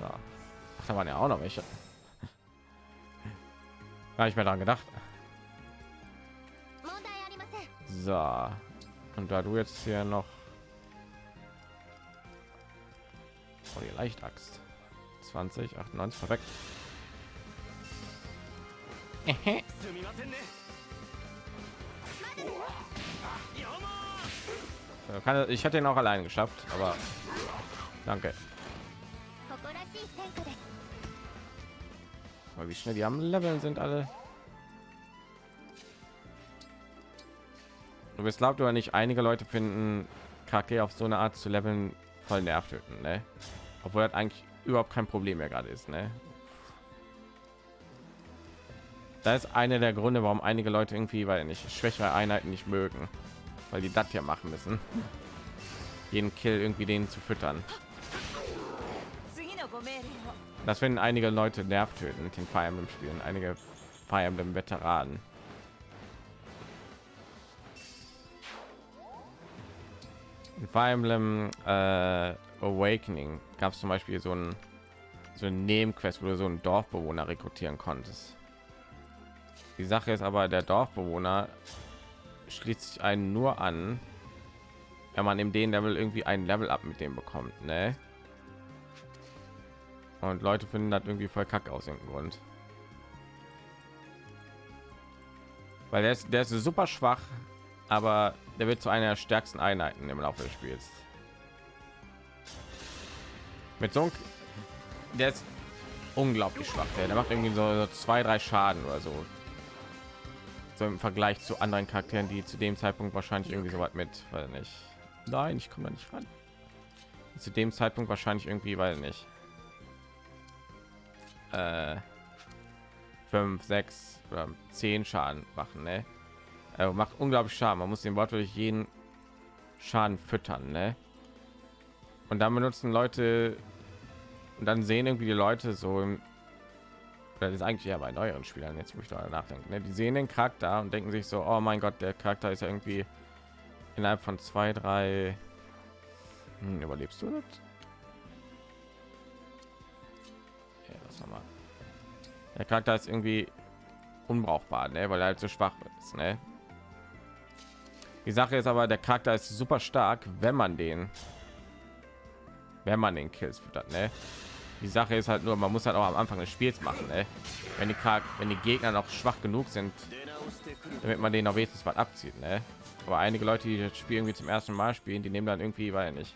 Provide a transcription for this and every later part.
So. Ach, da waren ja auch noch welche. Gar nicht mehr daran gedacht. So. Und da du jetzt hier noch oh, die Leichtaxt 20, 98, perfekt. Ich hätte ihn auch allein geschafft, aber danke. Aber wie schnell die am Leveln sind alle. Du bist glaubt oder nicht, einige Leute finden Kacke auf so eine Art zu leveln voll nervt, ne? Obwohl das eigentlich überhaupt kein Problem mehr gerade ist, ne? Da ist einer der Gründe, warum einige Leute irgendwie, weil nicht schwächere Einheiten nicht mögen, weil die das hier machen müssen, jeden Kill irgendwie denen zu füttern. Das finden einige Leute nervt töten mit den Fire Emblem Spielen, einige Fire Emblem Veteranen. In Fire Emblem äh, Awakening gab es zum Beispiel so ein so ein Nebenquest, wo du so einen Dorfbewohner rekrutieren konntest. Die Sache ist aber, der Dorfbewohner schließt sich einen nur an, wenn man in den Level irgendwie ein Level ab mit dem bekommt, ne? Und Leute finden das irgendwie voll kack aus dem Grund. Weil der ist, der ist super schwach, aber der wird zu einer der stärksten Einheiten im Laufe des Spiels. Mit so einem, der ist unglaublich schwach. Der, der macht irgendwie so, so zwei, drei Schaden oder so so im Vergleich zu anderen Charakteren, die zu dem Zeitpunkt wahrscheinlich irgendwie so weit mit, weil nicht. Nein, ich komme da nicht ran. Zu dem Zeitpunkt wahrscheinlich irgendwie, weil nicht. Äh, fünf, sechs oder zehn Schaden machen, ne? Er macht unglaublich Schaden. Man muss den wortwörtlich jeden Schaden füttern, ne? Und dann benutzen Leute und dann sehen irgendwie die Leute so im das ist eigentlich ja bei neueren Spielern jetzt wo ich da nachdenke ne? die sehen den charakter und denken sich so oh mein gott der charakter ist ja irgendwie innerhalb von zwei drei hm, überlebst du das? Ja, was mal. der charakter ist irgendwie unbrauchbar ne? weil er halt so schwach ist ne? die sache ist aber der charakter ist super stark wenn man den wenn man den kills füttert ne? die sache ist halt nur man muss halt auch am anfang des spiels machen ey. wenn die wenn die gegner noch schwach genug sind damit man den auf wenigstens was abzieht ne? aber einige leute die das spiel irgendwie zum ersten mal spielen die nehmen dann irgendwie weil nicht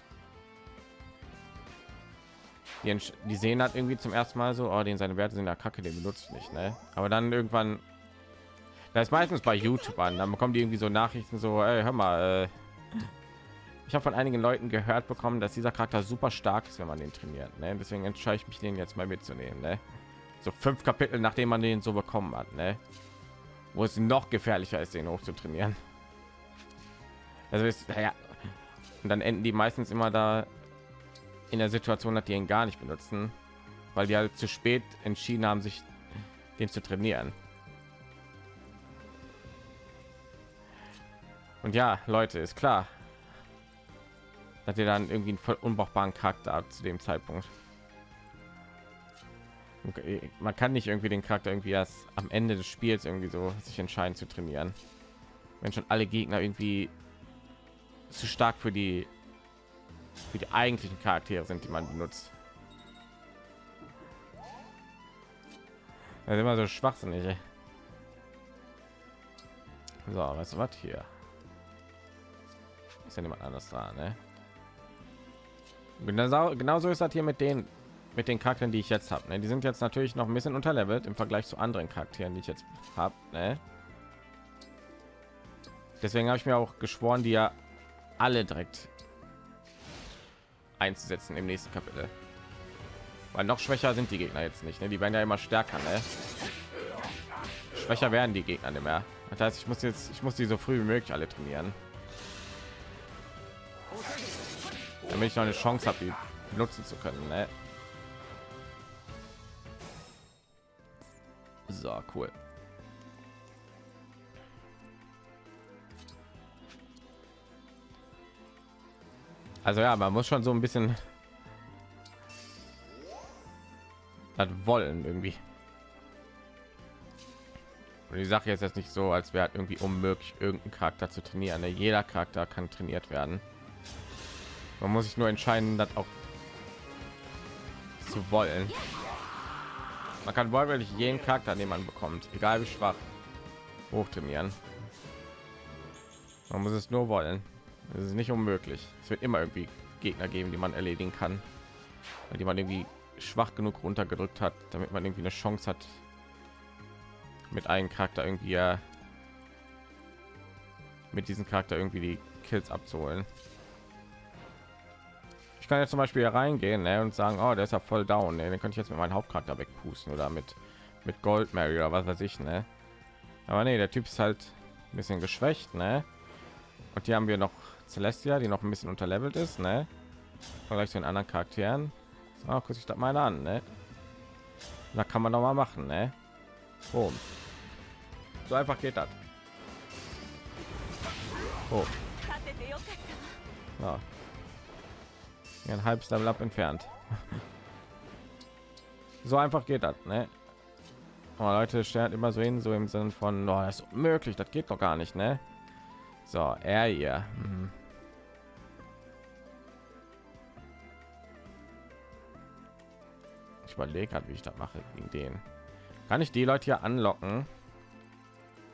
die, die sehen hat irgendwie zum ersten mal so oh, den seine werte sind der kacke den benutzt nicht ne? aber dann irgendwann da ist meistens bei youtube an dann bekommen die irgendwie so nachrichten so ey, hör mal äh, ich habe von einigen Leuten gehört bekommen, dass dieser Charakter super stark ist, wenn man den trainiert. Ne? Deswegen entscheide ich mich, den jetzt mal mitzunehmen. Ne? So fünf Kapitel, nachdem man den so bekommen hat, ne? wo es noch gefährlicher ist, den hoch zu trainieren. Also ist ja, und dann enden die meistens immer da in der Situation, dass die ihn gar nicht benutzen, weil die halt zu spät entschieden haben, sich den zu trainieren. Und ja, Leute, ist klar, dass ihr dann irgendwie einen voll unbrauchbaren Charakter ab zu dem Zeitpunkt. Okay. Man kann nicht irgendwie den Charakter irgendwie erst am Ende des Spiels irgendwie so sich entscheiden zu trainieren, wenn schon alle Gegner irgendwie zu stark für die für die eigentlichen Charaktere sind, die man benutzt. Das ist immer so schwachsinnig. So, weißt du was hier? Ist ja niemand anders da, ne? Genauso, genauso ist das hier mit den mit den Charakteren, die ich jetzt habe. Ne? Die sind jetzt natürlich noch ein bisschen unterlevelt im Vergleich zu anderen Charakteren, die ich jetzt habe. Ne? Deswegen habe ich mir auch geschworen, die ja alle direkt einzusetzen im nächsten Kapitel. Weil noch schwächer sind die Gegner jetzt nicht. Ne? Die werden ja immer stärker. Ne? Schwächer werden die Gegner nicht mehr. Das heißt, ich muss jetzt, ich muss die so früh wie möglich alle trainieren. damit ich noch eine Chance habe, die benutzen zu können. Ne? So cool. Also ja, man muss schon so ein bisschen das wollen irgendwie. Und die Sache ist jetzt nicht so, als wäre irgendwie unmöglich, irgendeinen Charakter zu trainieren. Ne? Jeder Charakter kann trainiert werden. Man muss sich nur entscheiden, das auch zu wollen. Man kann wortwörtlich jeden Charakter, den man bekommt, egal wie schwach, hochtrainieren. Man muss es nur wollen. Es ist nicht unmöglich. Es wird immer irgendwie Gegner geben, die man erledigen kann, die man irgendwie schwach genug runtergedrückt hat, damit man irgendwie eine Chance hat, mit einem Charakter irgendwie äh, mit diesem Charakter irgendwie die Kills abzuholen. Ich kann jetzt zum Beispiel hier reingehen ne, und sagen, oh, der ist ja voll down. Ne? Den könnte ich jetzt mit meinem Hauptcharakter wegpusten oder mit mit Gold Mary oder was weiß ich. Ne? Aber nee, der Typ ist halt ein bisschen geschwächt. Ne? Und hier haben wir noch Celestia, die noch ein bisschen unterlevelt ist. Ne? Vergleich zu den anderen Charakteren. Oh, guck ich das mal an. Ne? Da kann man noch mal machen. Ne? Boom. So einfach geht das. Oh. Ja. Ein halbes Level up entfernt. so einfach geht das, ne? Aber Leute stellen immer so hin, so im Sinne von, oh, das ist möglich, das geht doch gar nicht, ne? So, er hier. Mhm. Ich überlege wie ich das mache gegen den. Kann ich die Leute hier anlocken?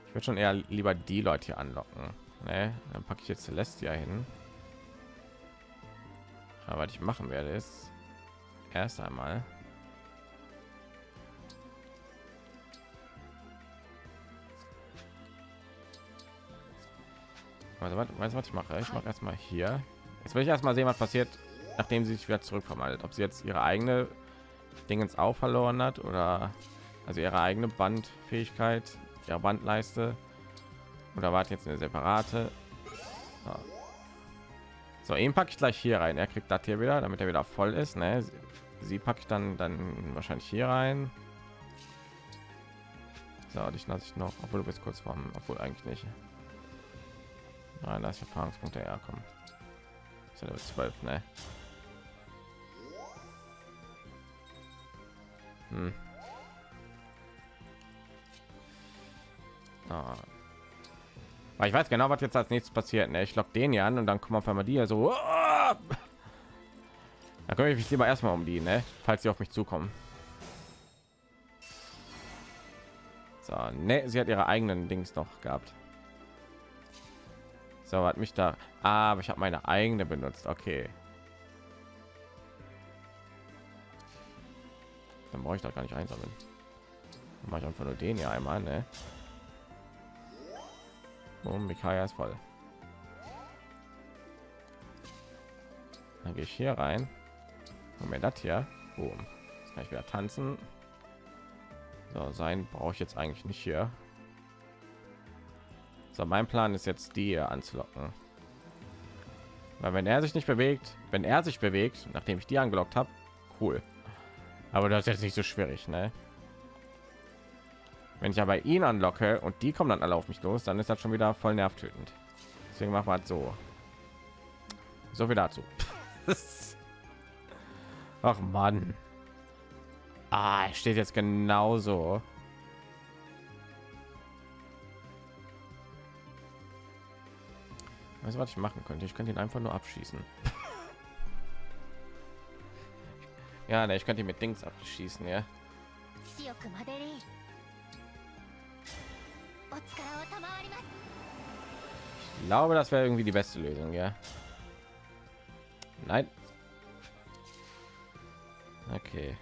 Ich würde schon eher lieber die Leute hier anlocken. Ne? Dann packe ich jetzt Celestia hin. Aber was ich machen werde ist erst einmal Also, was, weißt, was ich mache? Ich mache erstmal hier. Jetzt will ich erstmal sehen, was passiert, nachdem sie sich wieder zurückverwandelt. Ob sie jetzt ihre eigene Dingens auch verloren hat oder also ihre eigene Bandfähigkeit, ihre Bandleiste oder war jetzt eine separate. So, so ihn packe ich gleich hier rein. Er kriegt das hier wieder, damit er wieder voll ist. Ne? Sie packe ich dann dann wahrscheinlich hier rein. So, dich lasse ich noch, obwohl du bist kurz vorm, obwohl eigentlich nicht. Nein, das Erfahrungspunkte herkommen. Ist 12, ne? Hm. Ah. Aber ich weiß genau, was jetzt als nächstes passiert. Ne? Ich lock den ja an und dann kommen auf einmal die so. Da kümmere ich mich lieber erstmal um die, ne? falls sie auf mich zukommen. So, ne, sie hat ihre eigenen Dings noch gehabt. So, hat mich da. Ah, aber ich habe meine eigene benutzt. Okay. Dann brauche ich da gar nicht einsammeln. Dann mache ich einfach nur den hier einmal, ne? Und Mikaya ist voll. Dann gehe ich hier rein und mir das hier. Boom. Jetzt kann ich wieder tanzen. So, sein brauche ich jetzt eigentlich nicht hier. So, mein Plan ist jetzt die anzulocken. Weil wenn er sich nicht bewegt, wenn er sich bewegt, nachdem ich die angelockt habe, cool. Aber das ist jetzt nicht so schwierig, ne? Wenn ich aber ihn anlocke und die kommen dann alle auf mich los, dann ist das schon wieder voll nervtötend. Deswegen machen wir halt so. So viel dazu. Ach Mann. Ah, steht jetzt genauso. Weißt was ich machen könnte? Ich könnte ihn einfach nur abschießen. ja, ne, ich könnte ihn mit Dings abschießen, ja. Ich glaube, das wäre irgendwie die beste Lösung, ja. Nein. Okay.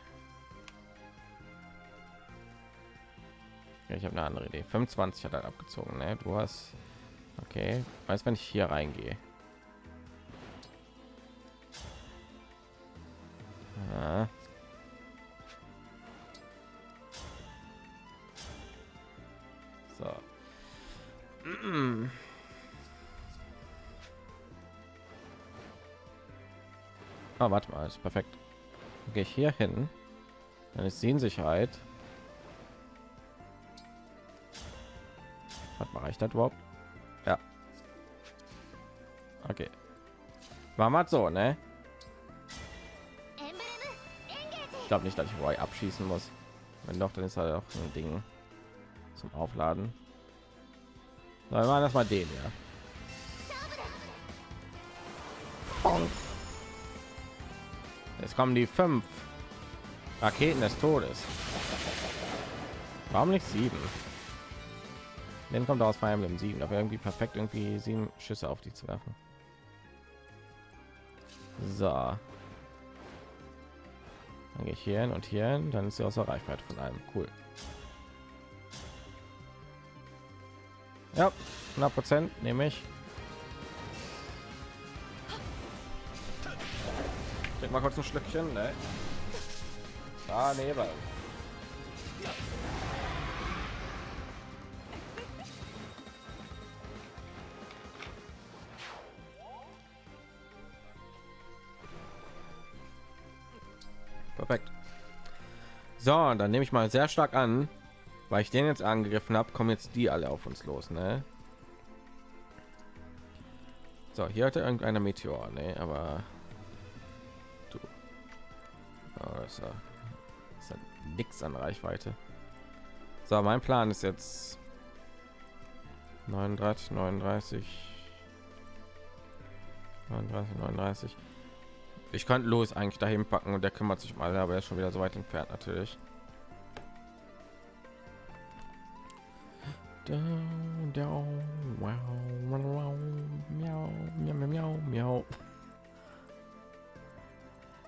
Ich habe eine andere Idee. 25 hat er abgezogen, ne? Du hast Okay, weiß wenn ich hier reingehe. Ja. So. Ah, warte mal, ist perfekt. Gehe ich hier hin, dann ist sie in Sicherheit. Was mache ich das überhaupt? Okay. War mal so, ne? glaube nicht, dass ich Roy abschießen muss. Wenn doch, dann ist halt auch ein Ding zum Aufladen. Na, wir machen das mal den, ja. Jetzt kommen die fünf Raketen des Todes. Warum nicht sieben? Den kommt aus Fire Emblem 7, aber irgendwie perfekt irgendwie sieben Schüsse auf die zu werfen. So. Dann gehe ich hier hin und hier hin, dann ist sie außer Reichweite von einem. Cool. Ja, 100 Prozent nehme ich. Trink mal kurz ein Schlückchen, ne? Ah, nee, So, dann nehme ich mal sehr stark an, weil ich den jetzt angegriffen habe, kommen jetzt die alle auf uns los, ne? So, hier hatte irgendeiner Meteor, ne? Aber du, oh, ist, ja, ist ja nix an Reichweite. So, mein Plan ist jetzt 39, 39, 39, 39. Ich könnte los eigentlich dahin packen und der kümmert sich mal, aber er ist schon wieder so weit entfernt natürlich.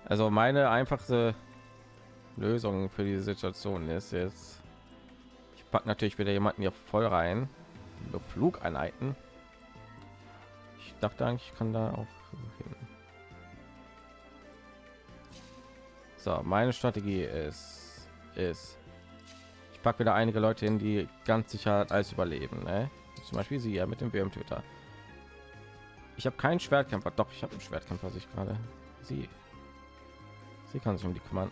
Also meine einfachste Lösung für diese Situation ist jetzt, ich packe natürlich wieder jemanden hier voll rein, Flugeinheiten. Ich dachte eigentlich, ich kann da auch hin. So, meine Strategie ist, ist, ich packe wieder einige Leute hin, die ganz sicher als überleben. Ne? Zum Beispiel sie ja mit dem WM-Töter. Ich habe keinen Schwertkämpfer, doch ich habe einen Schwertkämpfer sich gerade. Sie, sie kann sich um die kümmern.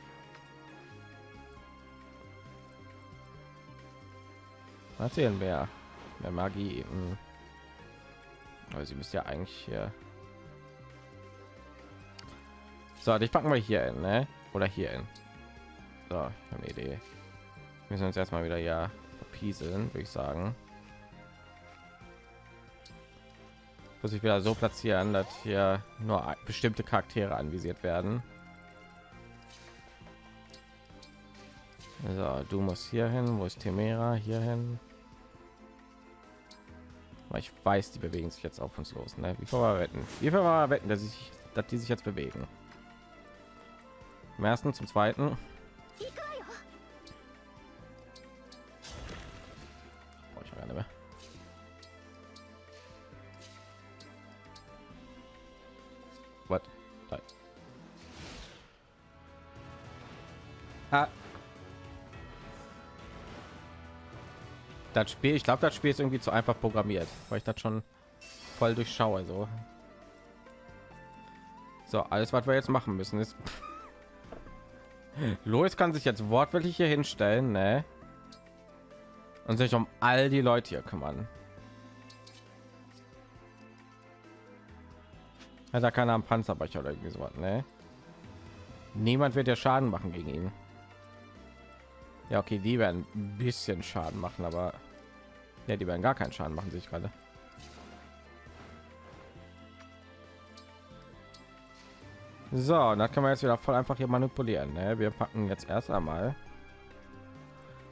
Erzählen wir mehr Magie. Hm. Aber sie müsste ja eigentlich hier. So, ich packen wir hier hin, ne? Oder hier hin. So, ich habe eine Idee. Wir müssen uns erstmal wieder ja verpieseln, würde ich sagen. Muss ich wieder so platzieren, dass hier nur bestimmte Charaktere anvisiert werden. Also, du musst hier hin, wo ist Temera hier hin? Ich weiß, die bewegen sich jetzt auf uns los. Ne? Wie viel wetten? Wie viel wetten, dass, ich, dass die sich jetzt bewegen? Zum ersten, zum zweiten. Das Spiel, ich glaube, das Spiel ist irgendwie zu einfach programmiert, weil ich das schon voll durchschaue. So, so alles, was wir jetzt machen müssen, ist Lois kann sich jetzt wortwörtlich hier hinstellen, ne? Und sich um all die Leute hier kümmern. Hat er keiner am Panzerbecher oder irgendwie so ne? Niemand wird ja Schaden machen gegen ihn. Ja, okay, die werden ein bisschen Schaden machen, aber ja, die werden gar keinen Schaden machen sich gerade. So, da kann man jetzt wieder voll einfach hier manipulieren. Ne? Wir packen jetzt erst einmal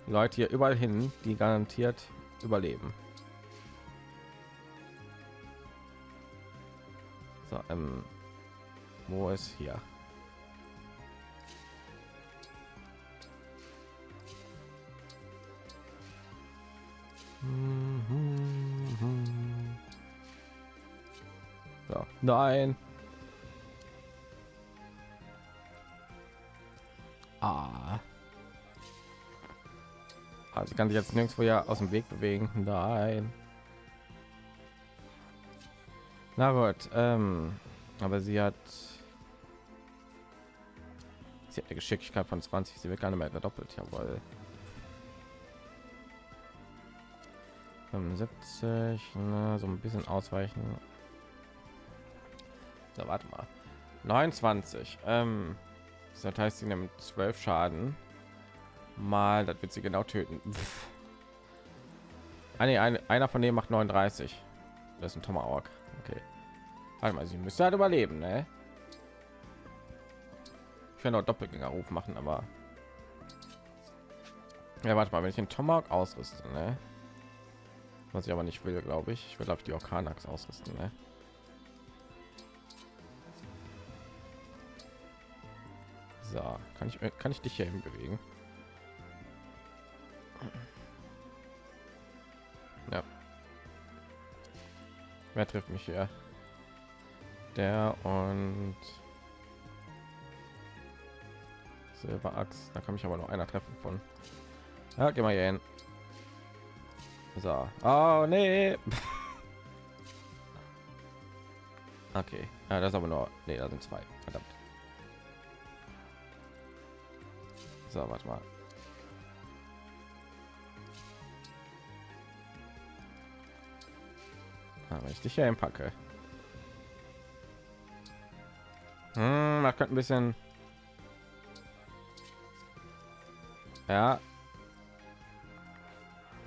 Leute hier überall hin, die garantiert überleben. So, ähm, wo ist hier? So, nein. Ah. Also kann sich jetzt nirgendwo ja aus dem Weg bewegen. Nein. Na gut, ähm, aber sie hat sie hat eine Geschicklichkeit von 20, sie wird gar nicht mehr doppelt, jawohl. 75, na, so ein bisschen ausweichen. So, warte mal. 29. Ähm, Das heißt, sie nimmt 12 Schaden. Mal, das wird sie genau töten. Ah, nee, ein, einer von denen macht 39. Das ist ein Tomahawk. Okay. Warte mal, sie müsste halt überleben, ne? Ich kann auch Doppelgängerruf machen, aber ja, warte mal, wenn ich den Tomahawk ausrüste, ne? Was ich aber nicht will, glaube ich. Ich will auf die Orkanax ausrüsten, ne? So, kann ich kann ich dich hier hin bewegen? Ja. Wer trifft mich hier? Der und Silberachs. Da kann mich aber noch einer treffen von. Ja, geh mal hier hin. So. Oh, nee. okay. Ja, das aber nur... Nee, da sind zwei. Verdammt. So, warte mal. Aber ah, ich dich hier packe. Hm, man könnte ein bisschen... Ja,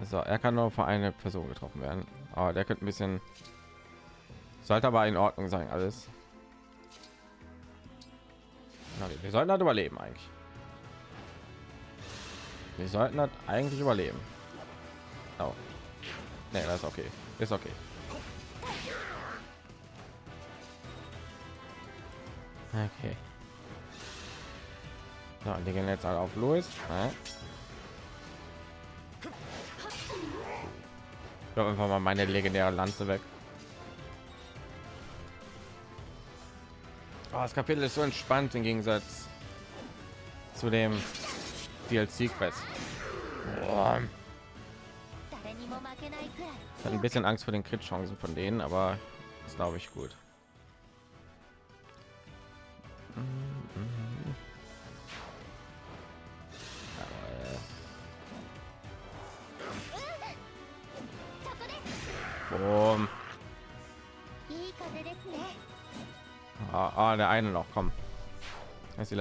so, er kann nur für eine Person getroffen werden. Aber der könnte ein bisschen sollte aber in Ordnung sein alles. wir sollten halt überleben eigentlich. Wir sollten halt eigentlich überleben. Oh. Nee, das ist okay. Ist okay. Okay. So, die gehen jetzt alle auf Louis. Ja. Ich einfach mal meine legendäre Lanze weg. Oh, das Kapitel ist so entspannt im Gegensatz zu dem DLC Quest. ein bisschen Angst vor den Crit Chancen von denen, aber das glaube ich gut. Boom. Ah, ah, der eine noch, komm. ist die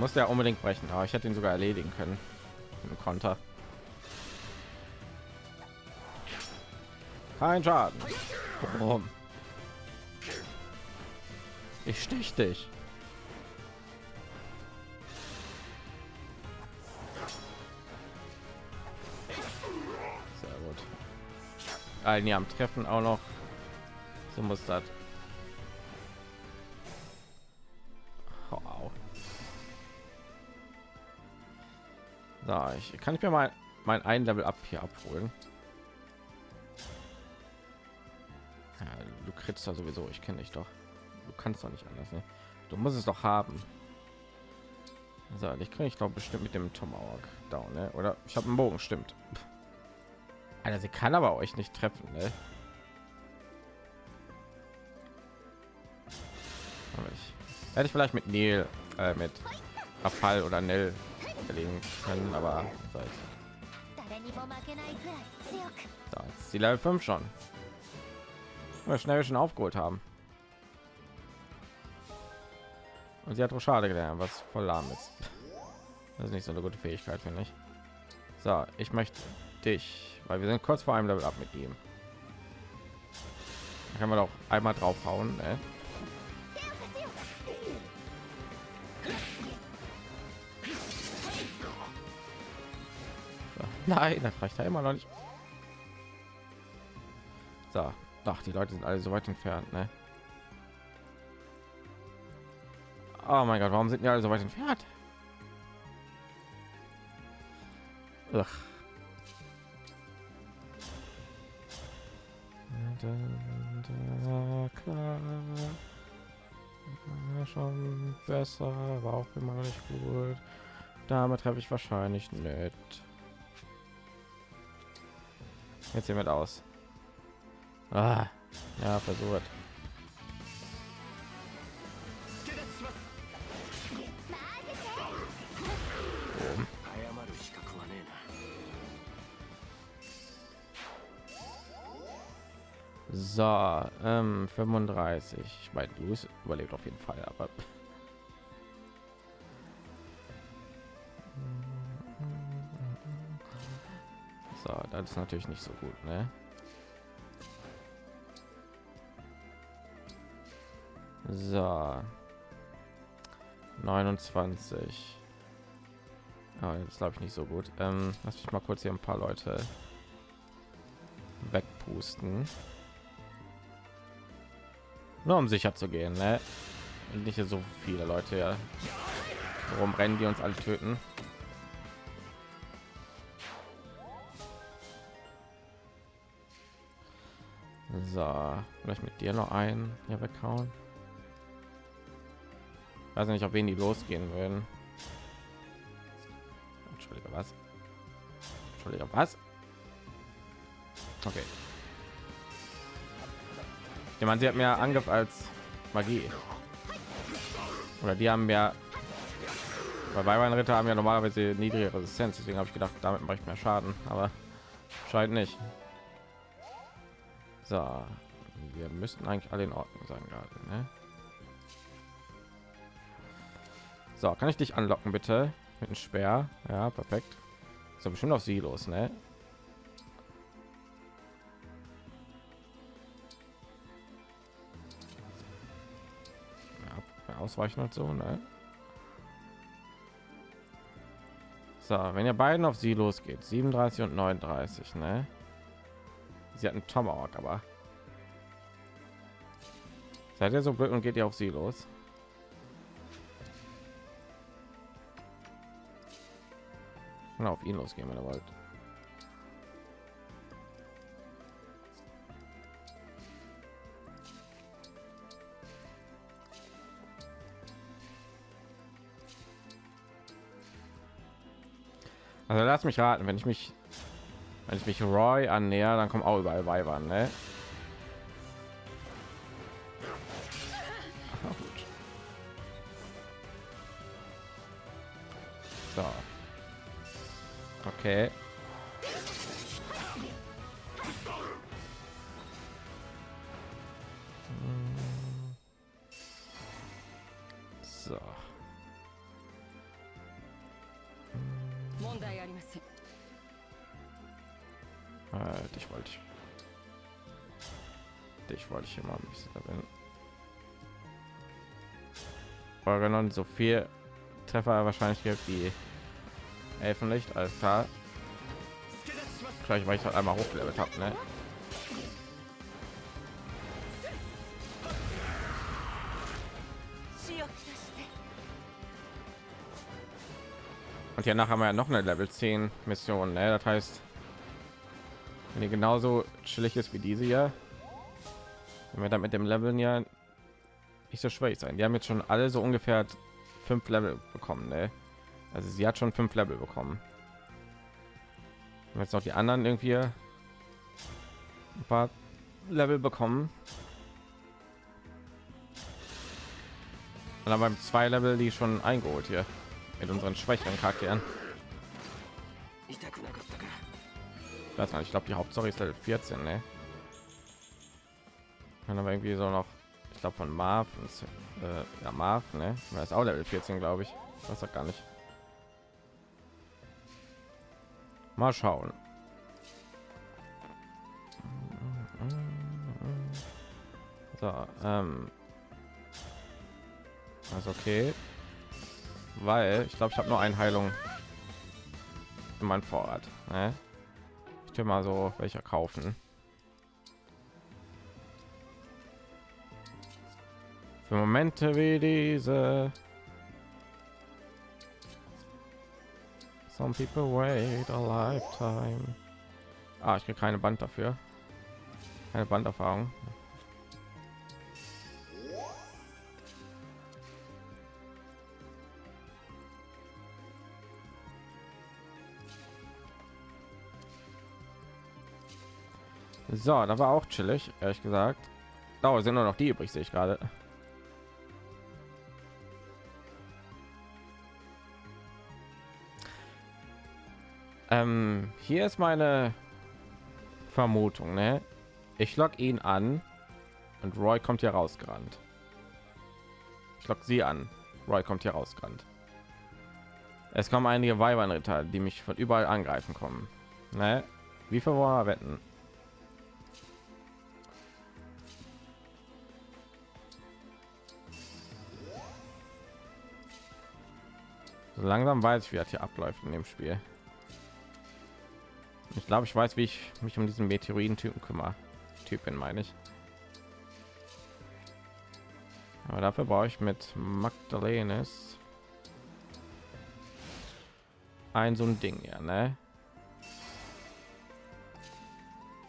Muss ja unbedingt brechen, aber ich hätte ihn sogar erledigen können. Im Konter. Kein Schaden. Boom. Ich stich dich. ein Jahr am Treffen auch noch. So muss das. So, ich kann ich mir mal mein ein Level ab hier abholen. Ja, du kriegst da sowieso, ich kenne dich doch. Du kannst doch nicht anders, ne? Du musst es doch haben. So, ich kriege ich doch bestimmt mit dem Tomahawk down, ne? Oder ich habe einen Bogen, stimmt. Also sie kann aber euch nicht treffen, ne? Ich, hätte ich vielleicht mit Neil, äh, mit Abfall oder Nell erlegen können, aber so, die Level 5 schon. Wir schnell schon aufgeholt haben. Und sie hat Rochade gelernt, was voll lahm ist. Das ist nicht so eine gute Fähigkeit, finde ich. So, ich möchte dich weil wir sind kurz vor einem Level ab mit ihm. Da kann man doch einmal draufhauen. Ne? Nein, das reicht ja immer noch nicht. So, doch, die Leute sind alle so weit entfernt, ne? Oh mein Gott, warum sind die alle so weit entfernt? Ugh. klar. schon besser, war auch immer noch nicht gut. Damit treffe ich wahrscheinlich nicht. Jetzt hiermit aus. Ah, ja, versucht. So, ähm, 35. Ich meine, Luis überlebt auf jeden Fall, aber so, das ist natürlich nicht so gut, ne? So, 29. Oh, das glaube ich nicht so gut. Ähm, lass mich mal kurz hier ein paar Leute wegpusten. Nur um sicher zu gehen, ne? Und nicht so viele Leute ja. Warum rennen die uns alle töten? So, vielleicht mit dir noch ein hier weghauen. Weiß nicht, ob wen die losgehen würden. Entschuldige, was? Entschuldige, was? Okay. Ich meine, sie hat mehr Angriff als Magie. Oder die haben mehr. Bei Byron Ritter haben ja normalerweise niedrige Resistenz, deswegen habe ich gedacht, damit mache ich mehr Schaden, aber scheint nicht. So, wir müssten eigentlich alle in Ordnung sein gerade. Ne? So, kann ich dich anlocken bitte mit einem Speer? Ja, perfekt. So bestimmt auf sie los, ne? ausweichen und so ne? so wenn ihr beiden auf sie losgeht 37 und 39 ne? Sie hat einen tomahawk aber seid ihr so blöd und geht ihr auf sie los? Und auf ihn losgehen wenn ihr wollt. Also lass mich raten, wenn ich mich wenn ich mich Roy annäher, dann kommen auch überall Weibern, ne? So. Okay. So. Äh, dich wollte ich. Dich wollte ich immer ein bisschen erwähnen. Organon so viel Treffer wahrscheinlich wie Elfenlicht, alles klar. Vielleicht weil ich halt einmal hochgelevelt habe, ne? Und ja nachher haben wir ja noch eine Level 10 Mission, ne? Das heißt, wenn die genauso chillig ist wie diese ja, wenn wir dann mit dem Leveln ja nicht so schwierig sein. Die haben jetzt schon alle so ungefähr fünf Level bekommen, ne? Also sie hat schon fünf Level bekommen. Jetzt noch die anderen irgendwie ein paar Level bekommen. Und dann beim zwei Level die schon eingeholt hier mit unseren schwächeren Charakteren. Das ich glaube die Hauptstory ist Level 14, ne? Kann aber irgendwie so noch, ich glaube von Marv äh, ja, Marv, ne? Das ist auch Level 14, glaube ich. Das sagt gar nicht. Mal schauen. So, ähm, also okay weil ich glaube ich habe nur eine heilung in meinem vorrat ne? Will mal so welcher kaufen. Für momente wie diese. Some people wait a lifetime. Ah, ich kriege keine band dafür. Keine banderfahrung So, da war auch chillig, ehrlich gesagt. Da sind nur noch die übrig, sehe ich gerade. Ähm, hier ist meine Vermutung, ne? Ich lock ihn an und Roy kommt hier rausgerannt. Ich lock sie an. Roy kommt hier rausgerannt. Es kommen einige Weibernritter, die mich von überall angreifen kommen. Ne? Wie viel wollen wir wetten? Langsam weiß ich, wie das hier abläuft in dem Spiel. Ich glaube, ich weiß, wie ich mich um diesen Meteoriten-Typen kümmere. Typen meine ich. Aber dafür brauche ich mit Magdalenes ein so ein Ding, ja, ne?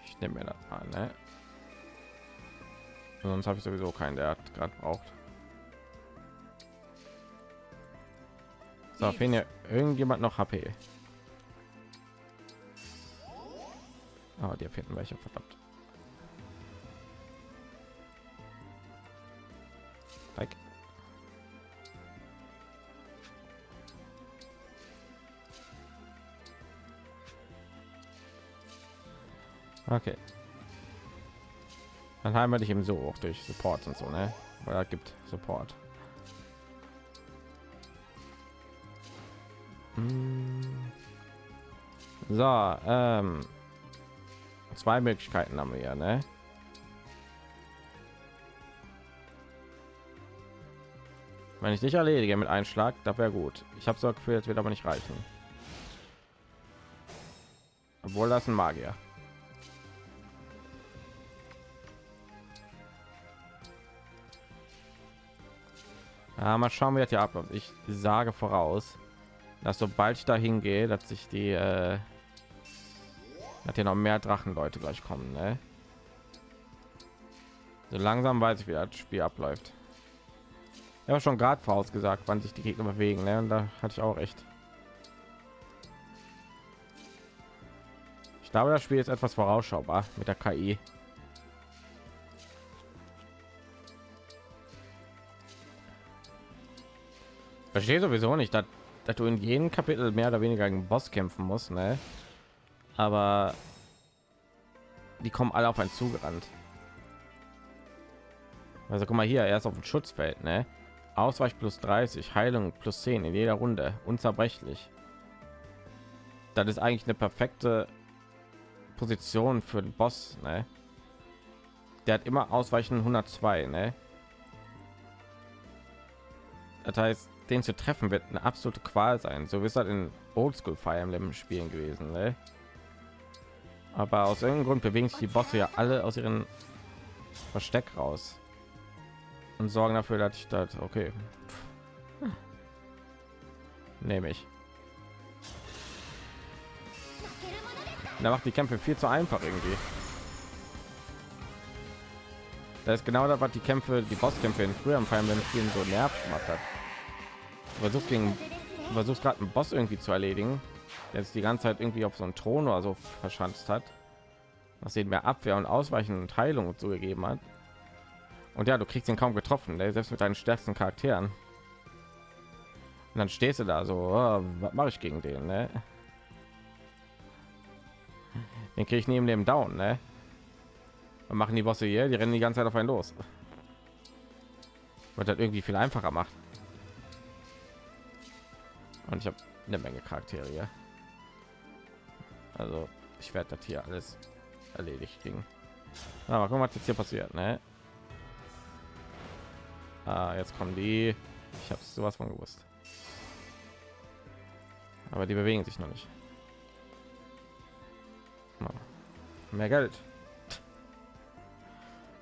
Ich nehme mir das mal, ne? Sonst habe ich sowieso keinen, der hat gerade braucht. So, fehlen ja irgendjemand noch HP. Aber oh, die finden welche verdammt. Like. Okay. Dann haben wir dich eben so auch durch Support und so, ne? Weil gibt Support. So, ähm, zwei Möglichkeiten haben wir ja, ne? Wenn ich nicht erledige mit Einschlag, da wäre gut. Ich habe so gefühlt, wird aber nicht reichen. Obwohl das ein Magier. Ja, mal schauen, wie das hier abläuft. Ich sage voraus, dass sobald ich dahin gehe, dass sich die äh, hat hier noch mehr Drachenleute gleich kommen. Ne? So langsam weiß ich, wie das Spiel abläuft. Ja, schon gerade vorausgesagt, wann sich die Gegner bewegen. Ne? Und da hatte ich auch recht. Ich glaube, das Spiel ist etwas vorausschaubar mit der KI. verstehe sowieso nicht, dass, dass du in jedem Kapitel mehr oder weniger gegen Boss kämpfen musst, ne? Aber die kommen alle auf einen zugerannt. Also guck mal hier, er ist auf dem Schutzfeld, ne? Ausweich plus 30, Heilung plus 10 in jeder Runde, unzerbrechlich. Das ist eigentlich eine perfekte Position für den Boss, ne? Der hat immer Ausweichen 102, ne? Das heißt, den zu treffen wird eine absolute Qual sein. So wie es halt in Oldschool Fire Emblem Spielen gewesen. Ne? Aber aus irgendeinem Grund bewegen sich die Bosse ja alle aus ihren Versteck raus und sorgen dafür, dass ich das okay nehme ich. Da macht die Kämpfe viel zu einfach irgendwie. Das ist genau das, was die Kämpfe, die Bosskämpfe in früheren Fire Emblem Spielen so nervt gemacht hat versucht gegen versucht gerade einen Boss irgendwie zu erledigen, der sich die ganze Zeit irgendwie auf so einen Thron oder so verschanzt hat, was sehen mehr Abwehr und Ausweichen und Heilung zugegeben hat. Und ja, du kriegst ihn kaum getroffen, der selbst mit deinen stärksten Charakteren. Und dann stehst du da so, oh, was mache ich gegen den? Ne? Den kriege ich neben dem Down, ne? Und machen die Bosse hier, die rennen die ganze Zeit auf einen los. Was das irgendwie viel einfacher macht und ich habe eine Menge Charaktere. Also ich werde das hier alles erledigt kriegen. Aber guck mal, was jetzt hier passiert, ne? Ah, jetzt kommen die. Ich habe sowas von gewusst. Aber die bewegen sich noch nicht. Mehr Geld.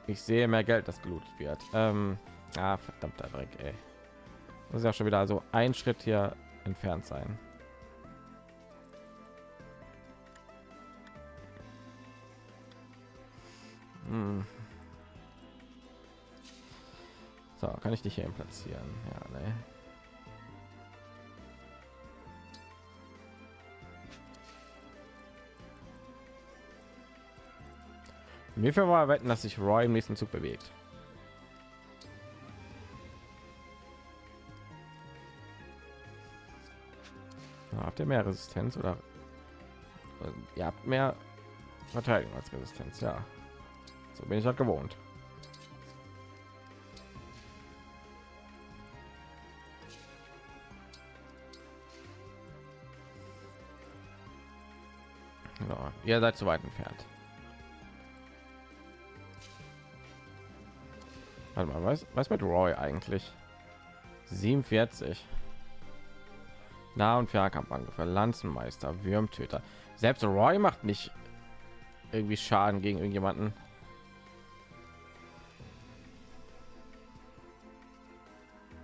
Ich sehe mehr Geld, das gelootet wird. Ähm, ah, verdammter Dreck, ey. Das ist ja schon wieder so ein Schritt hier entfernt sein. Hm. So, kann ich dich hier platzieren? Ja, ne. Viel war wetten, dass sich Roy im nächsten Zug bewegt? Habt ihr mehr Resistenz oder ihr habt mehr Verteidigung als Resistenz, ja. So bin ich halt gewohnt. So, ihr seid zu weit entfernt. Warte mal, was, was mit Roy eigentlich? 47. Nah- und Fernkampfangriffe, Lanzenmeister, Würmtöter. Selbst Roy macht nicht irgendwie Schaden gegen irgendjemanden.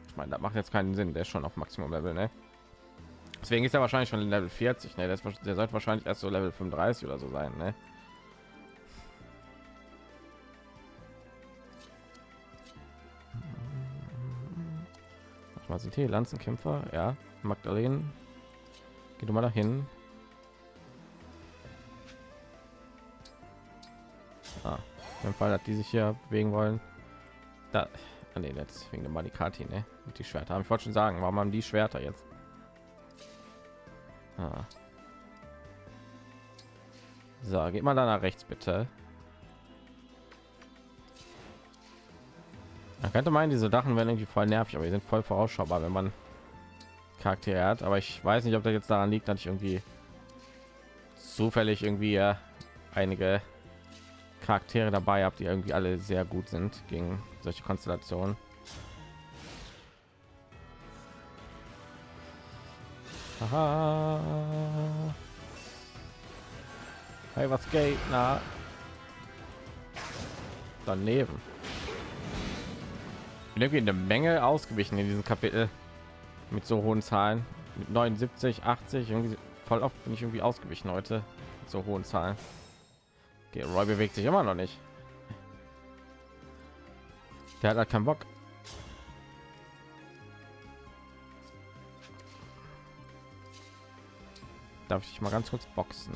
Ich meine, das macht jetzt keinen Sinn. Der ist schon auf Maximum Level, ne? Deswegen ist er wahrscheinlich schon Level 40. Ne? Der, ist, der sollte wahrscheinlich erst so Level 35 oder so sein, ne? Hier Lanzenkämpfer? Ja, Magdalene. Geh du mal dahin. Ah, im Fall hat die sich hier bewegen wollen. Da, ah, nee, jetzt wegen der Manikati, ne? Mit die Schwerter. Haben ich wollte schon sagen, warum haben die Schwerter jetzt? Ah. So, geht mal da nach rechts bitte. Könnte meinen, diese Dachen werden irgendwie voll nervig, aber die sind voll vorausschaubar, wenn man Charaktere hat. Aber ich weiß nicht, ob das jetzt daran liegt, dass ich irgendwie zufällig irgendwie äh, einige Charaktere dabei habe, die irgendwie alle sehr gut sind gegen solche Konstellationen. Aha. Hey, was geht? Na, daneben. Bin irgendwie eine Menge ausgewichen in diesem Kapitel mit so hohen Zahlen, mit 79, 80 irgendwie voll oft bin ich irgendwie ausgewichen heute mit so hohen Zahlen. Okay, Roy bewegt sich immer noch nicht. Der hat halt keinen Bock. Darf ich mal ganz kurz boxen?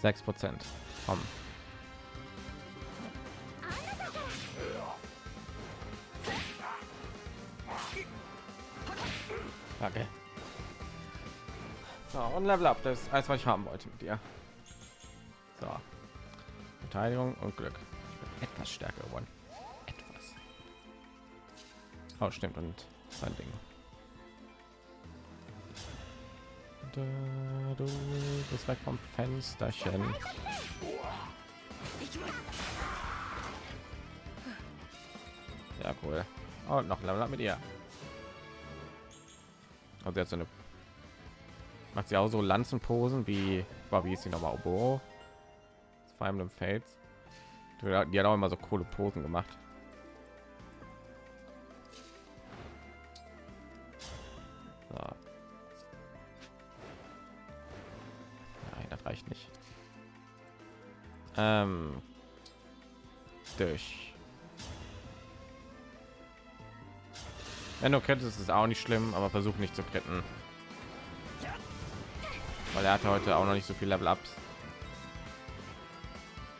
Sechs Prozent. Komm. Okay. So, und Level Up, das ist alles, was ich haben wollte mit dir. So. Verteidigung und Glück. Etwas stärker geworden. Etwas. Oh, stimmt. Und sein Ding. Du, bist weg vom Fensterchen. Ja, cool. Und noch Level mit ihr. Also jetzt eine macht sie auch so Lanzenposen wie war wie ist sie nochmal Obo vor allem im Feld die hat auch immer so coole Posen gemacht ähm, durch Wenn du krittest, ist auch nicht schlimm, aber versuch nicht zu kritten. Weil er hatte heute auch noch nicht so viel Level Ups.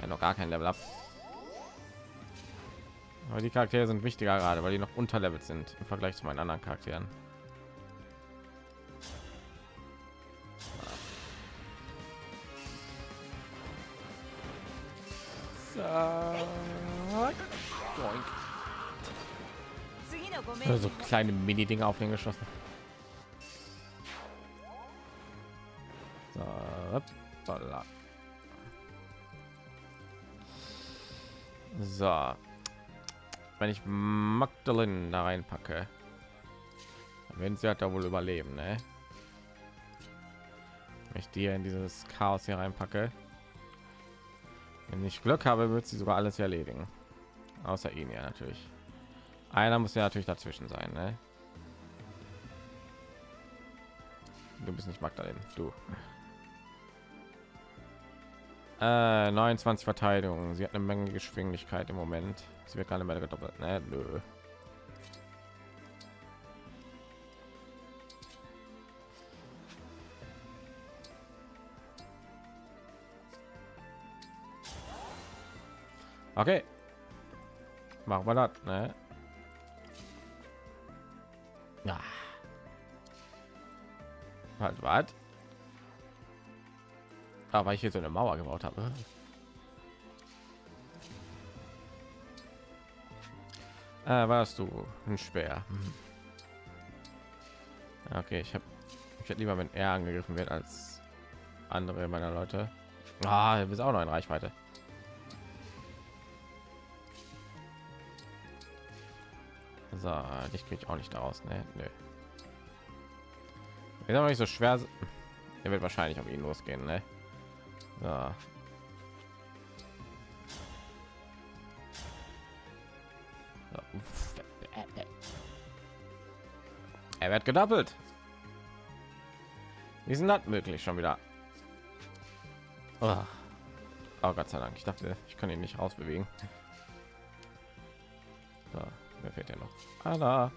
Ja, noch gar kein Level Up. Aber die Charaktere sind wichtiger gerade, weil die noch unterlevelt sind im Vergleich zu meinen anderen Charakteren. Kleine mini dinge auf den geschossen. So, so. wenn ich magdalene da reinpacke wenn sie hat da wohl überleben ne? wenn ich die in dieses chaos hier reinpacke. Wenn ich glück habe wird sie sogar alles erledigen. Außer ihn ja natürlich einer muss ja natürlich dazwischen sein, ne? Du bist nicht Magdalene, du. Äh, 29 Verteidigung. Sie hat eine Menge Geschwindigkeit im Moment. Sie wird gerade mehr gedoppelt, ne? Nö. Okay. Machen wir das, ne? Was? Aber ich hier so eine Mauer gebaut habe. Äh, warst du ein Speer? Hm. Okay, ich habe ich hätte lieber, wenn er angegriffen wird als andere meiner Leute. Ah, du bist auch noch in Reichweite. So, dich kriege ich auch nicht daraus. Ne, nö. Ist aber nicht so schwer. Er wird wahrscheinlich auf ihn losgehen, ne? So. Er wird gedoppelt. Wie sind das möglich schon wieder? Oh. oh Gott sei Dank. Ich dachte, ich kann ihn nicht rausbewegen. So, wer fehlt ja noch? Anna.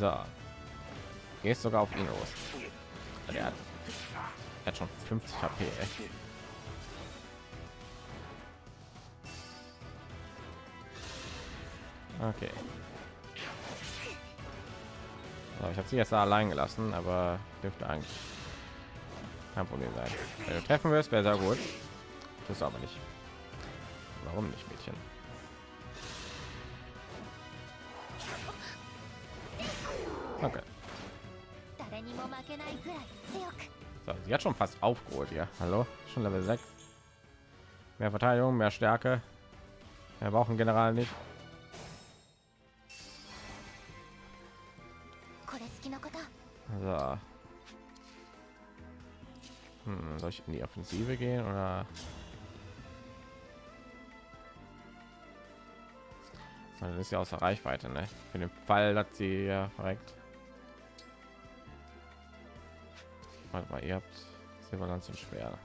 So. Gehst sogar auf ihn los. Der hat, er hat schon 50 HP. Ey. Okay. So, ich habe sie jetzt allein gelassen, aber dürfte eigentlich kein Problem sein. Wenn du treffen wirst, wäre sehr gut. Das aber nicht. Warum nicht, Mädchen? Sie hat schon fast aufgeholt hier. Hallo, schon Level 6. Mehr Verteidigung, mehr Stärke. Wir brauchen General nicht. So. Hm, soll ich in die Offensive gehen oder? Das ist ja außer Reichweite, ne? Für den Fall, dass sie ja verreckt. Warte mal, ihr habt Silberland zum schwer.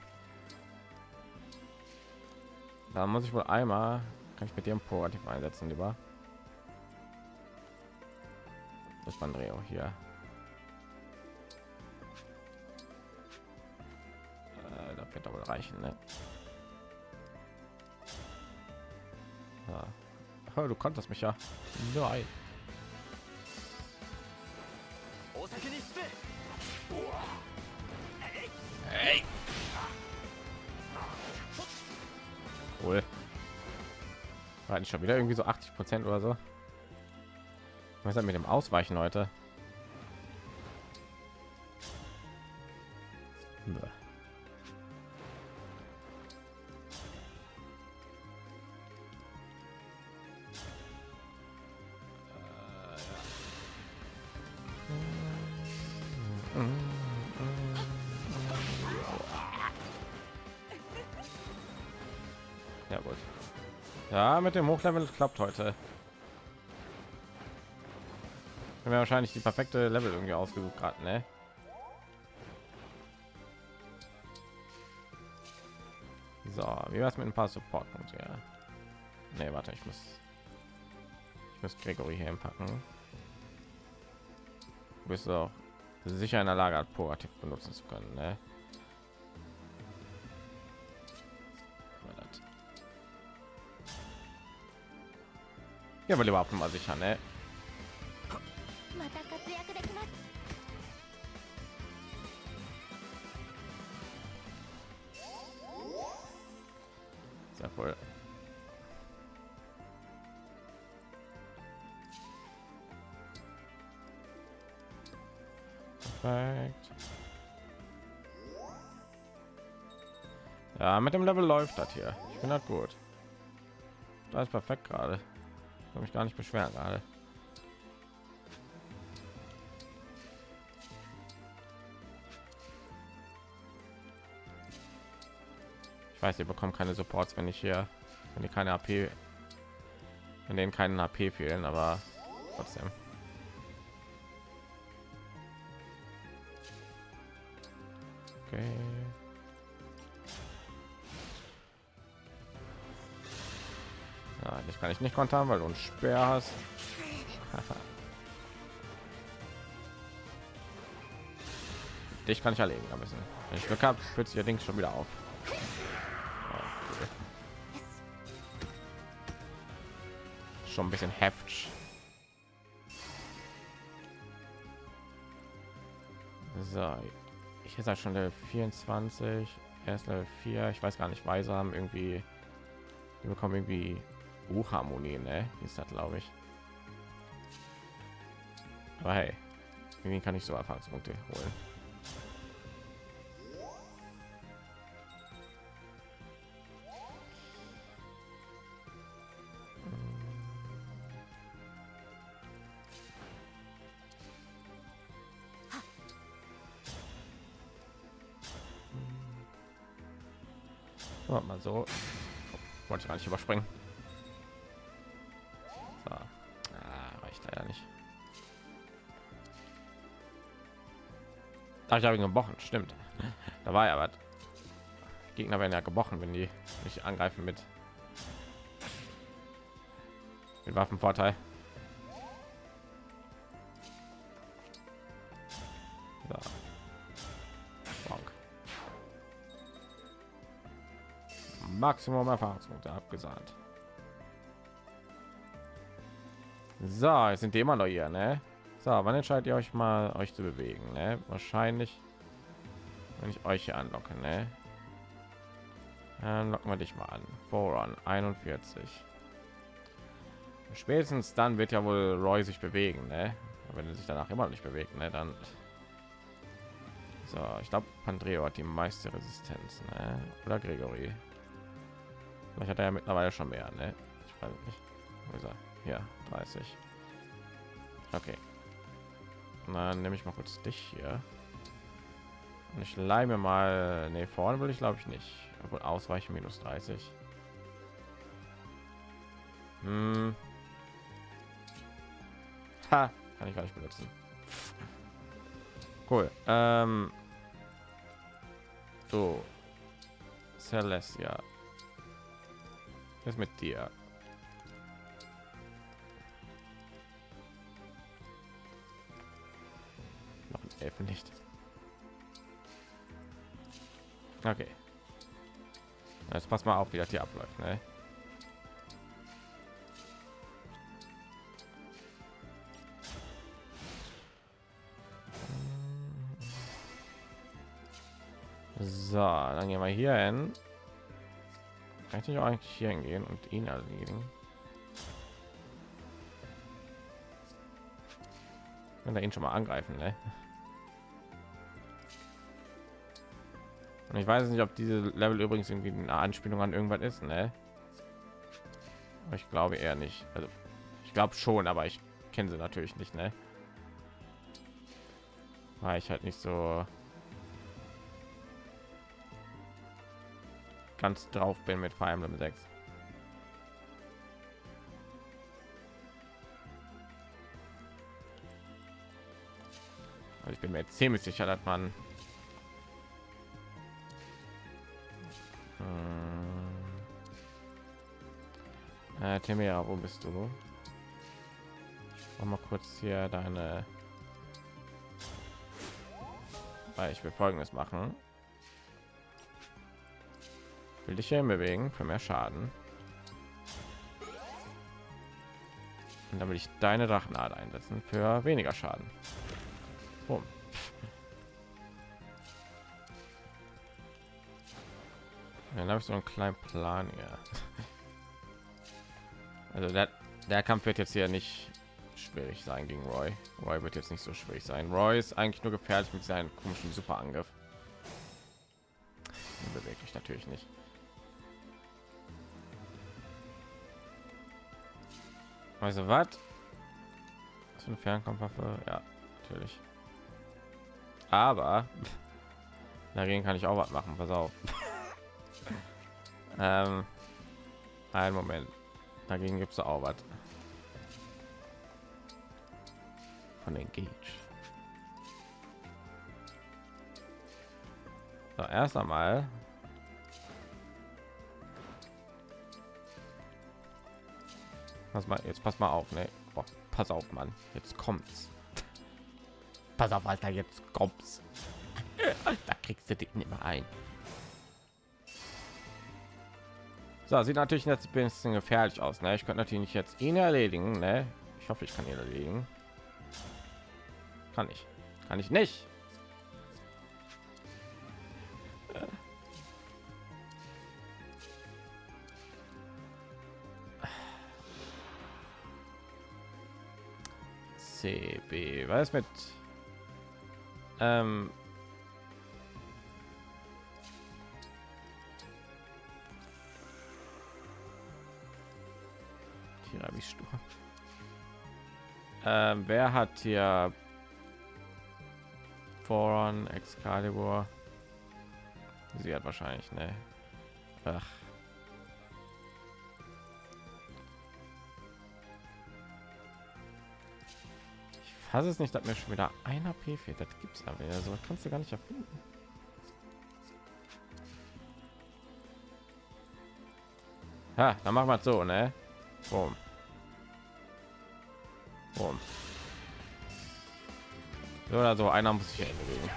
Da muss ich wohl einmal, kann ich mit dem Proaktiv einsetzen, lieber. Das Bandreo hier. wird aber reichen ne? ja. oh, du konntest mich ja nein hey. cool. War nicht schon wieder irgendwie so 80 prozent oder so? Was mit dem ausweichen heute Hochlevel klappt heute. Haben wahrscheinlich die perfekte Level irgendwie ausgesucht gerade, ne? So, wie war es mit ein paar support punkte ja. Nee, warte, ich muss ich muss Gregory hier packen. Du bist auch sicher in der Lage, proaktiv benutzen zu können, ne? Ja, aber lieber mal sicher, ne? Sehr voll. Perfekt. Ja, mit dem Level läuft das hier. Ich bin halt gut. Da ist perfekt gerade kann mich gar nicht beschweren gerade. Ich weiß, ihr bekommt keine Supports, wenn ich hier, wenn ihr keine AP, in denen keinen AP fehlen, aber trotzdem. Okay. Kann ich nicht kontern, weil du ein Speer hast. Dich kann ich erlegen ein bisschen. Wenn ich Glück habe, fühlt sich Ding schon wieder auf. schon ein bisschen heftig. So, ich halt schon der 24, erst Level 4. Ich weiß gar nicht, Weise haben irgendwie, die bekommen irgendwie Buchharmonie, ne? Ist das, glaube ich. Aber hey, irgendwie kann ich so Erfahrungspunkte holen. Oh, mal so. Wollte ich gar nicht überspringen. Da ich habe ihn gebrochen, stimmt. Da war ja was. Gegner werden ja gebrochen, wenn die nicht angreifen mit mit Waffenvorteil. So. Maximum Erfahrungspunkte abgesahnt. So, jetzt sind die immer noch hier, ne? So, wann entscheidet ihr euch mal, euch zu bewegen? Ne? Wahrscheinlich, wenn ich euch hier anlocke, ne? Dann locken wir dich mal an. Voran 41. Spätestens dann wird ja wohl Roy sich bewegen, ne? Wenn er sich danach immer nicht bewegt, ne? Dann so, ich glaube, Pandreo hat die meiste Resistenz, ne? Oder Gregory. Vielleicht hat er ja mittlerweile schon mehr, ne? Ich weiß nicht. Wo ist er? Ja, 30. Okay. Dann nehme ich mal kurz dich hier. Und ich leih mir mal, ne, vorne will ich glaube ich nicht. Obwohl ausweichen minus 30. Hm. Ha, kann ich gar nicht benutzen. Cool. Ähm, so. Celestia. Ist mit dir? Elfe nicht. Okay. Jetzt pass mal auf, wie das hier abläuft, ne? So, dann gehen wir hier hin. Kann ich nicht auch eigentlich hier hingehen und ihn erledigen? Wenn er ihn schon mal angreifen, ne? Und ich weiß nicht, ob diese Level übrigens irgendwie eine Anspielung an irgendwas ist, ne? Aber ich glaube eher nicht. Also ich glaube schon, aber ich kenne sie natürlich nicht, ne? Weil ich halt nicht so ganz drauf bin mit Fire Emblem 6. Also ich bin mir ziemlich sicher, dass man äh, Temera, wo bist du? Mach mal kurz hier deine ich will folgendes machen will dich hier bewegen für mehr schaden und dann will ich deine drachenart einsetzen für weniger schaden Boom. dann habe ich so einen kleinen plan hier also der, der kampf wird jetzt hier nicht schwierig sein gegen roy roy wird jetzt nicht so schwierig sein roy ist eigentlich nur gefährlich mit seinen komischen superangriff bewegt mich natürlich nicht Also was? So eine Fernkampfwaffe? Ja, natürlich. Aber dagegen kann ich auch was machen. Pass auf. ähm, einen Moment. Dagegen gibt es auch was. Von den Gage. So, erst einmal Pass mal, jetzt pass mal auf, ne? Boah, pass auf, Mann. Jetzt kommt's. Pass auf, Alter, jetzt kommt's. Da kriegst du dich nicht mehr ein. So, sieht natürlich jetzt ein bisschen gefährlich aus. Ne? Ich könnte natürlich jetzt ihn erledigen. Ne? Ich hoffe, ich kann ihn erledigen. Kann ich. Kann ich nicht. CB. Was mit ähm, Tiramisu. Ähm, wer hat hier Foron, Excalibur? Sie hat wahrscheinlich, ne? Ach. Ich fasse es nicht, dass mir schon wieder ein AP fehlt. Das gibt's aber ja so. Kannst du gar nicht erfinden. Ha, dann machen wir so, ne? Boom. Boom. So oder so, einer muss sich bewegen.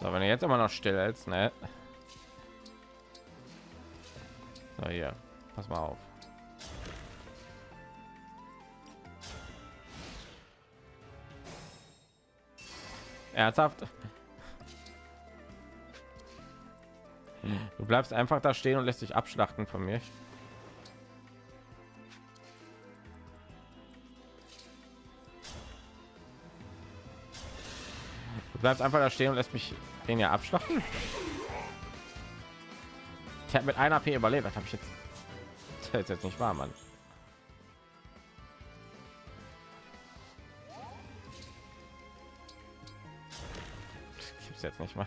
So, wenn er jetzt immer noch still ist, ne? So, hier, pass mal auf. Ernsthaft? Du bleibst einfach da stehen und lässt dich abschlachten von mir. Du bleibst einfach da stehen und lässt mich den ja abschlachten. Ich habe mit einer P überlebt. Was habe ich jetzt? Das ist jetzt nicht wahr, gibt's jetzt nicht mal.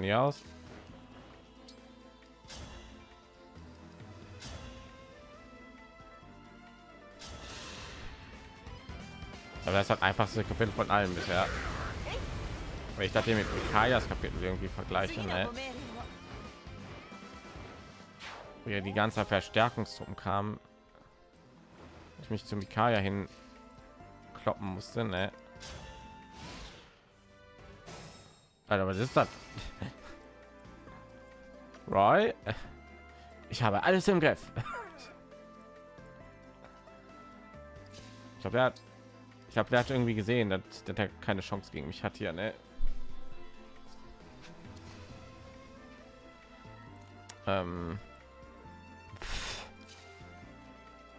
Dann hier aus? Aber das hat einfachste Kapitel von allen bisher. Weil ich dachte mit Kajas Kapitel irgendwie vergleichen, ne? Wo ja die ganze Verstärkungstruppen kam, ich mich zu Mikaya hin kloppen musste, ne? Alter, was ist das? Roy, ich habe alles im Griff. Ich glaube, er hat ich habe der hat irgendwie gesehen dass, dass er keine chance gegen mich hat hier ne? ähm,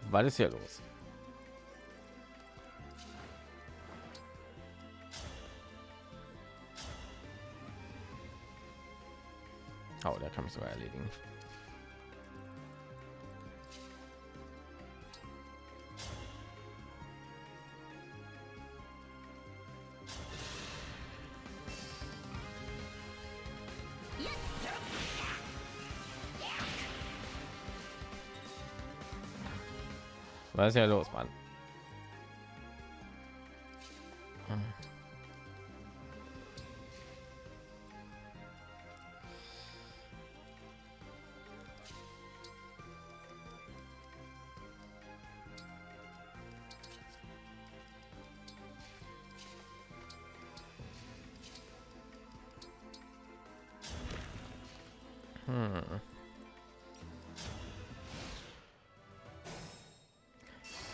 was ist hier los oh, der kann mich sogar erledigen Was ist ja los, Mann?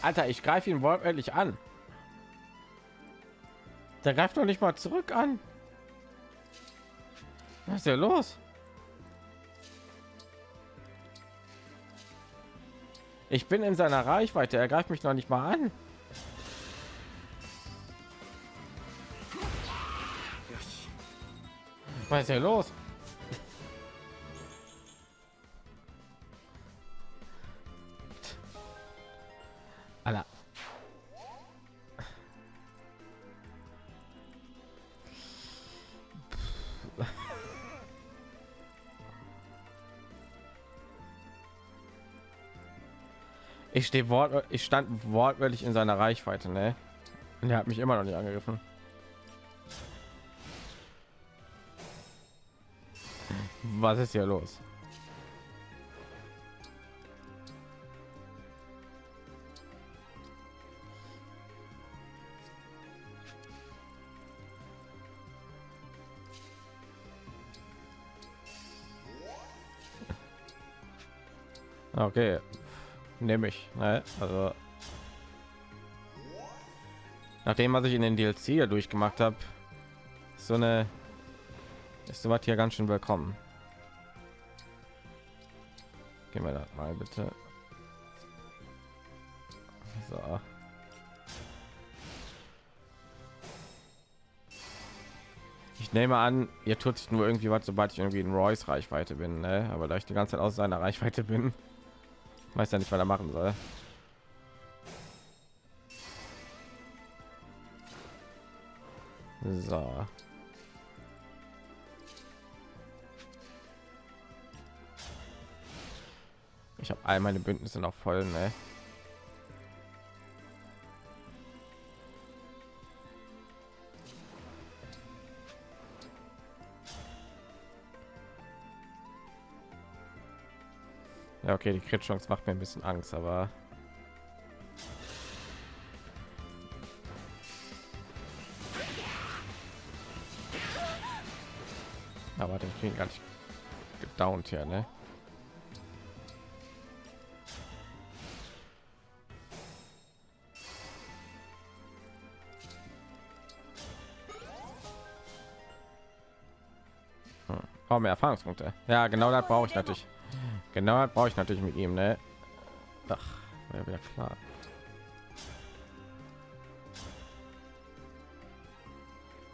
Alter, ich greife ihn wortwörtlich an. Der greift doch nicht mal zurück an. Was ist ja los? Ich bin in seiner Reichweite. Er greift mich noch nicht mal an. Was ist hier los? Ich stehe wort, ich stand wortwörtlich in seiner Reichweite, ne? Und er hat mich immer noch nicht angegriffen. Was ist hier los? Okay, nehme ich. Ne? Also nachdem was ich in den DLC hier durchgemacht habe, so eine ist so was hier ganz schön willkommen. Gehen wir da mal bitte. So. Ich nehme an, ihr tut sich nur irgendwie was, sobald ich irgendwie in Royce Reichweite bin, ne? aber da ich die ganze Zeit aus seiner Reichweite bin, weiß ja nicht, was er machen soll. So. Ich habe all meine Bündnisse noch voll, ne? Ja, okay, die Crit Chance macht mir ein bisschen Angst, aber aber den kriegen gar nicht gedownt hier, ne? Hm. Oh, mehr Erfahrungspunkte. Ja, genau das brauche ich natürlich. Genau, brauche ich natürlich mit ihm, ne? Ach, wäre wieder klar.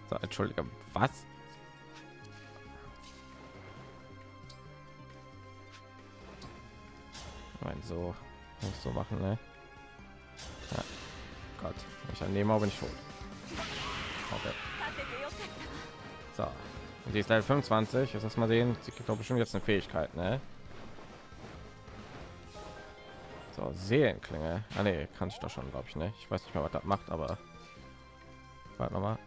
So, entschuldige, was? Nein, so nicht so machen, ne? Ja. Gott, ich annehme, aber nicht tot. Okay. So, sie ist Level 25. Jetzt lass mal sehen. Sie kriegt doch bestimmt jetzt eine Fähigkeit, ne? So, Seelenklinge. Ah, nee, kann ich doch schon, glaube ich, ne? Ich weiß nicht mehr, was das macht, aber warte mal.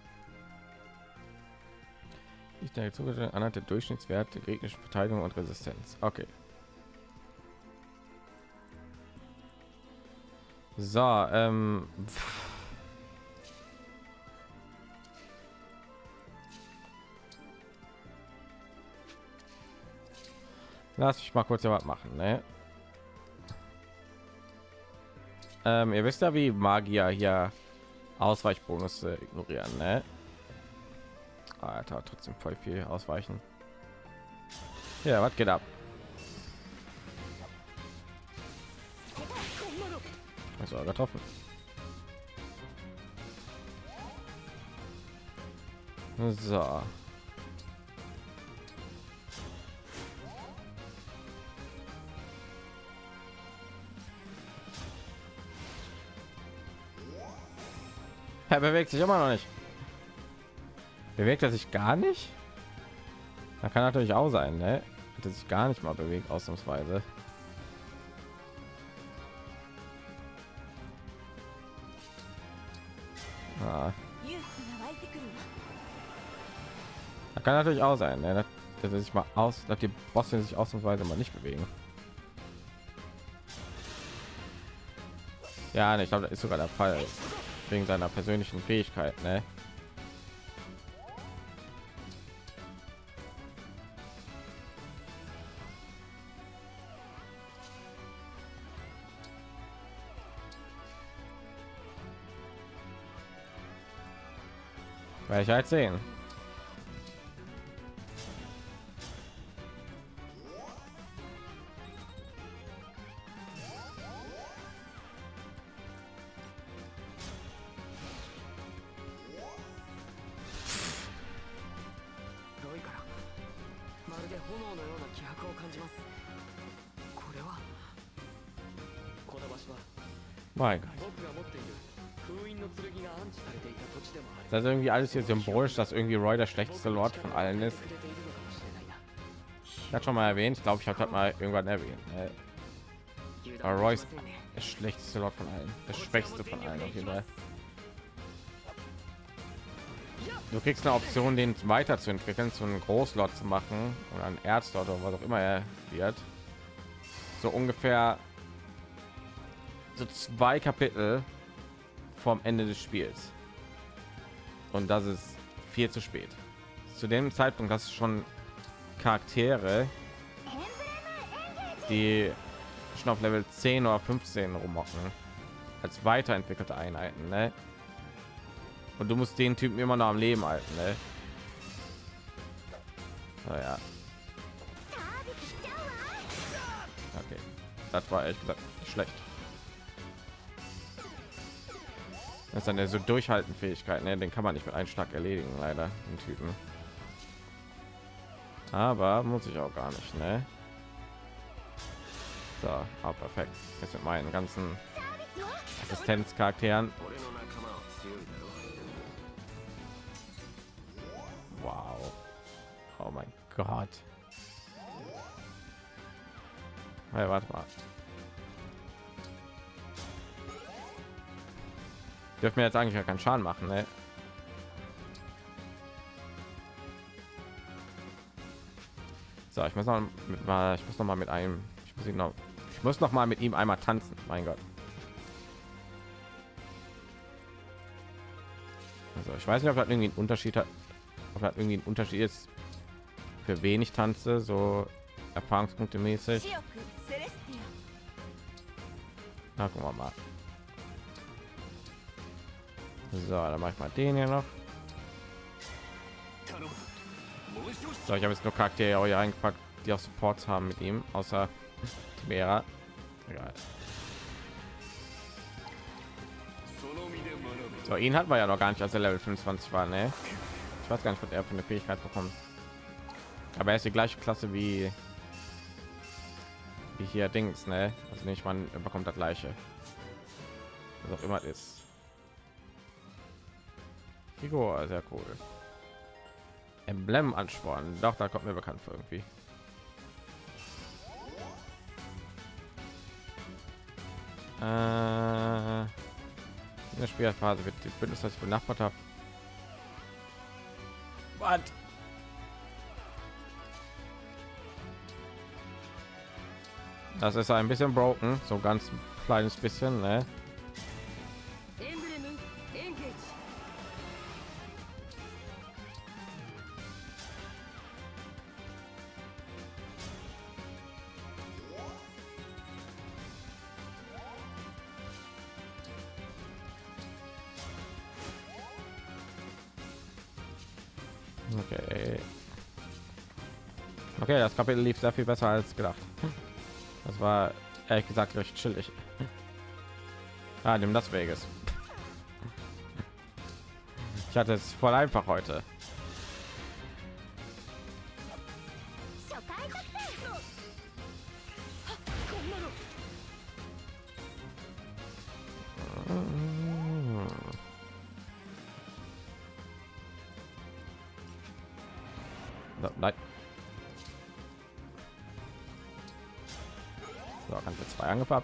Ich denke, zugestellt anhand der Durchschnittswert der gegnerischen Verteidigung und Resistenz. Okay. So, ähm, lass mich mal kurz ja was machen, ne? Ähm, ihr wisst ja, wie Magier hier Ausweichbonus ignorieren, ne? Alter, trotzdem voll viel ausweichen. Ja, was geht ab? Also getroffen. So. Er bewegt sich immer noch nicht. Bewegt er sich gar nicht? Da kann natürlich auch sein, ne? Dass sich gar nicht mal bewegt, ausnahmsweise. Ah. Da kann natürlich auch sein, ne? dass er sich mal aus, dass die Bosse sich ausnahmsweise mal nicht bewegen. Ja, ne, ich glaube, das ist sogar der Fall wegen seiner persönlichen Fähigkeit, ne? Werde ich halt sehen. Mein Gott. Das ist irgendwie alles hier symbolisch, dass irgendwie Roy der schlechteste Lord von allen ist. Ich hatte schon mal erwähnt, ich glaube, ich habe mal irgendwann erwähnt. Äh, Roy ist der schlechteste Lot von allen, der schwächste von allen auf jeden Fall. Du kriegst eine Option, den weiterzuentwickeln, zu einem Großlot zu machen oder ein Erzlot oder was auch immer er wird. So ungefähr so zwei Kapitel vom Ende des Spiels. Und das ist viel zu spät. Zu dem Zeitpunkt hast du schon Charaktere, die schon auf Level 10 oder 15 rummocken als weiterentwickelte Einheiten. Ne? Und du musst den Typen immer noch am Leben halten. Ne? Naja. Okay, das war ehrlich gesagt schlecht. Das ist eine so durchhalten Fähigkeit, ne? den kann man nicht mit einem Schlag erledigen, leider den Typen. Aber muss ich auch gar nicht, ne? So, ah, perfekt. Jetzt mit meinen ganzen Assistenzcharakteren. Oh mein Gott. Hey, warte mal. Dürfen wir jetzt eigentlich keinen Schaden machen, ne? So, ich muss noch mit, ich muss noch mal mit einem, ich muss ihn noch, ich muss noch mal mit ihm einmal tanzen. Mein Gott. Also ich weiß nicht, ob das irgendwie einen Unterschied hat, ob das irgendwie ein Unterschied ist, für wenig tanze, so Erfahrungspunkte mäßig. Na, gucken wir mal. So, dann mache ich mal den hier noch. So, ich habe jetzt nur Charaktere hier eingepackt, die auch Supports haben mit ihm, außer Timera. So, ihn hat man ja noch gar nicht, als er Level 25 war, ne? Ich weiß gar nicht, was er für eine Fähigkeit bekommt. Aber er ist die gleiche Klasse wie wie hier Dings, ne? Also nicht, man bekommt das gleiche. Was auch immer ist. Figur, sehr cool. Emblem anspornen. Doch, da kommt mir bekannt vor irgendwie. Äh, in der Spielphase wird die Bündnis, das ich benachbart habe. Das ist ein bisschen broken, so ganz kleines bisschen, ne? Okay. Okay, das Kapitel lief sehr viel besser als gedacht. Das war ehrlich gesagt recht chillig. Ah, nimm das Weges. Ich hatte es voll einfach heute.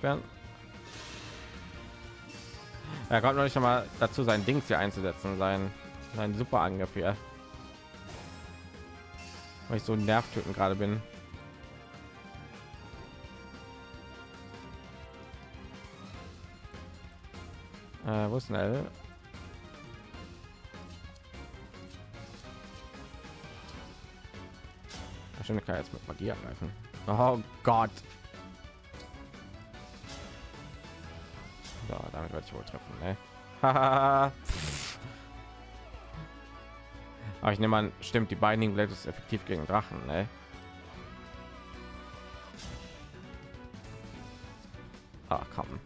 Werden. Er kommt noch nicht einmal dazu, sein Dings hier einzusetzen, sein, sein super Angriff hier. Weil ich so nervtöten gerade bin. Äh, wo ist schnell? Stimmt, kann jetzt mit Magie angreifen. Oh Gott. So, damit werde ich wohl treffen. Ne? Aber ich nehme an, stimmt, die Binding Blade ist effektiv gegen Drachen. Ne? Ah, komm.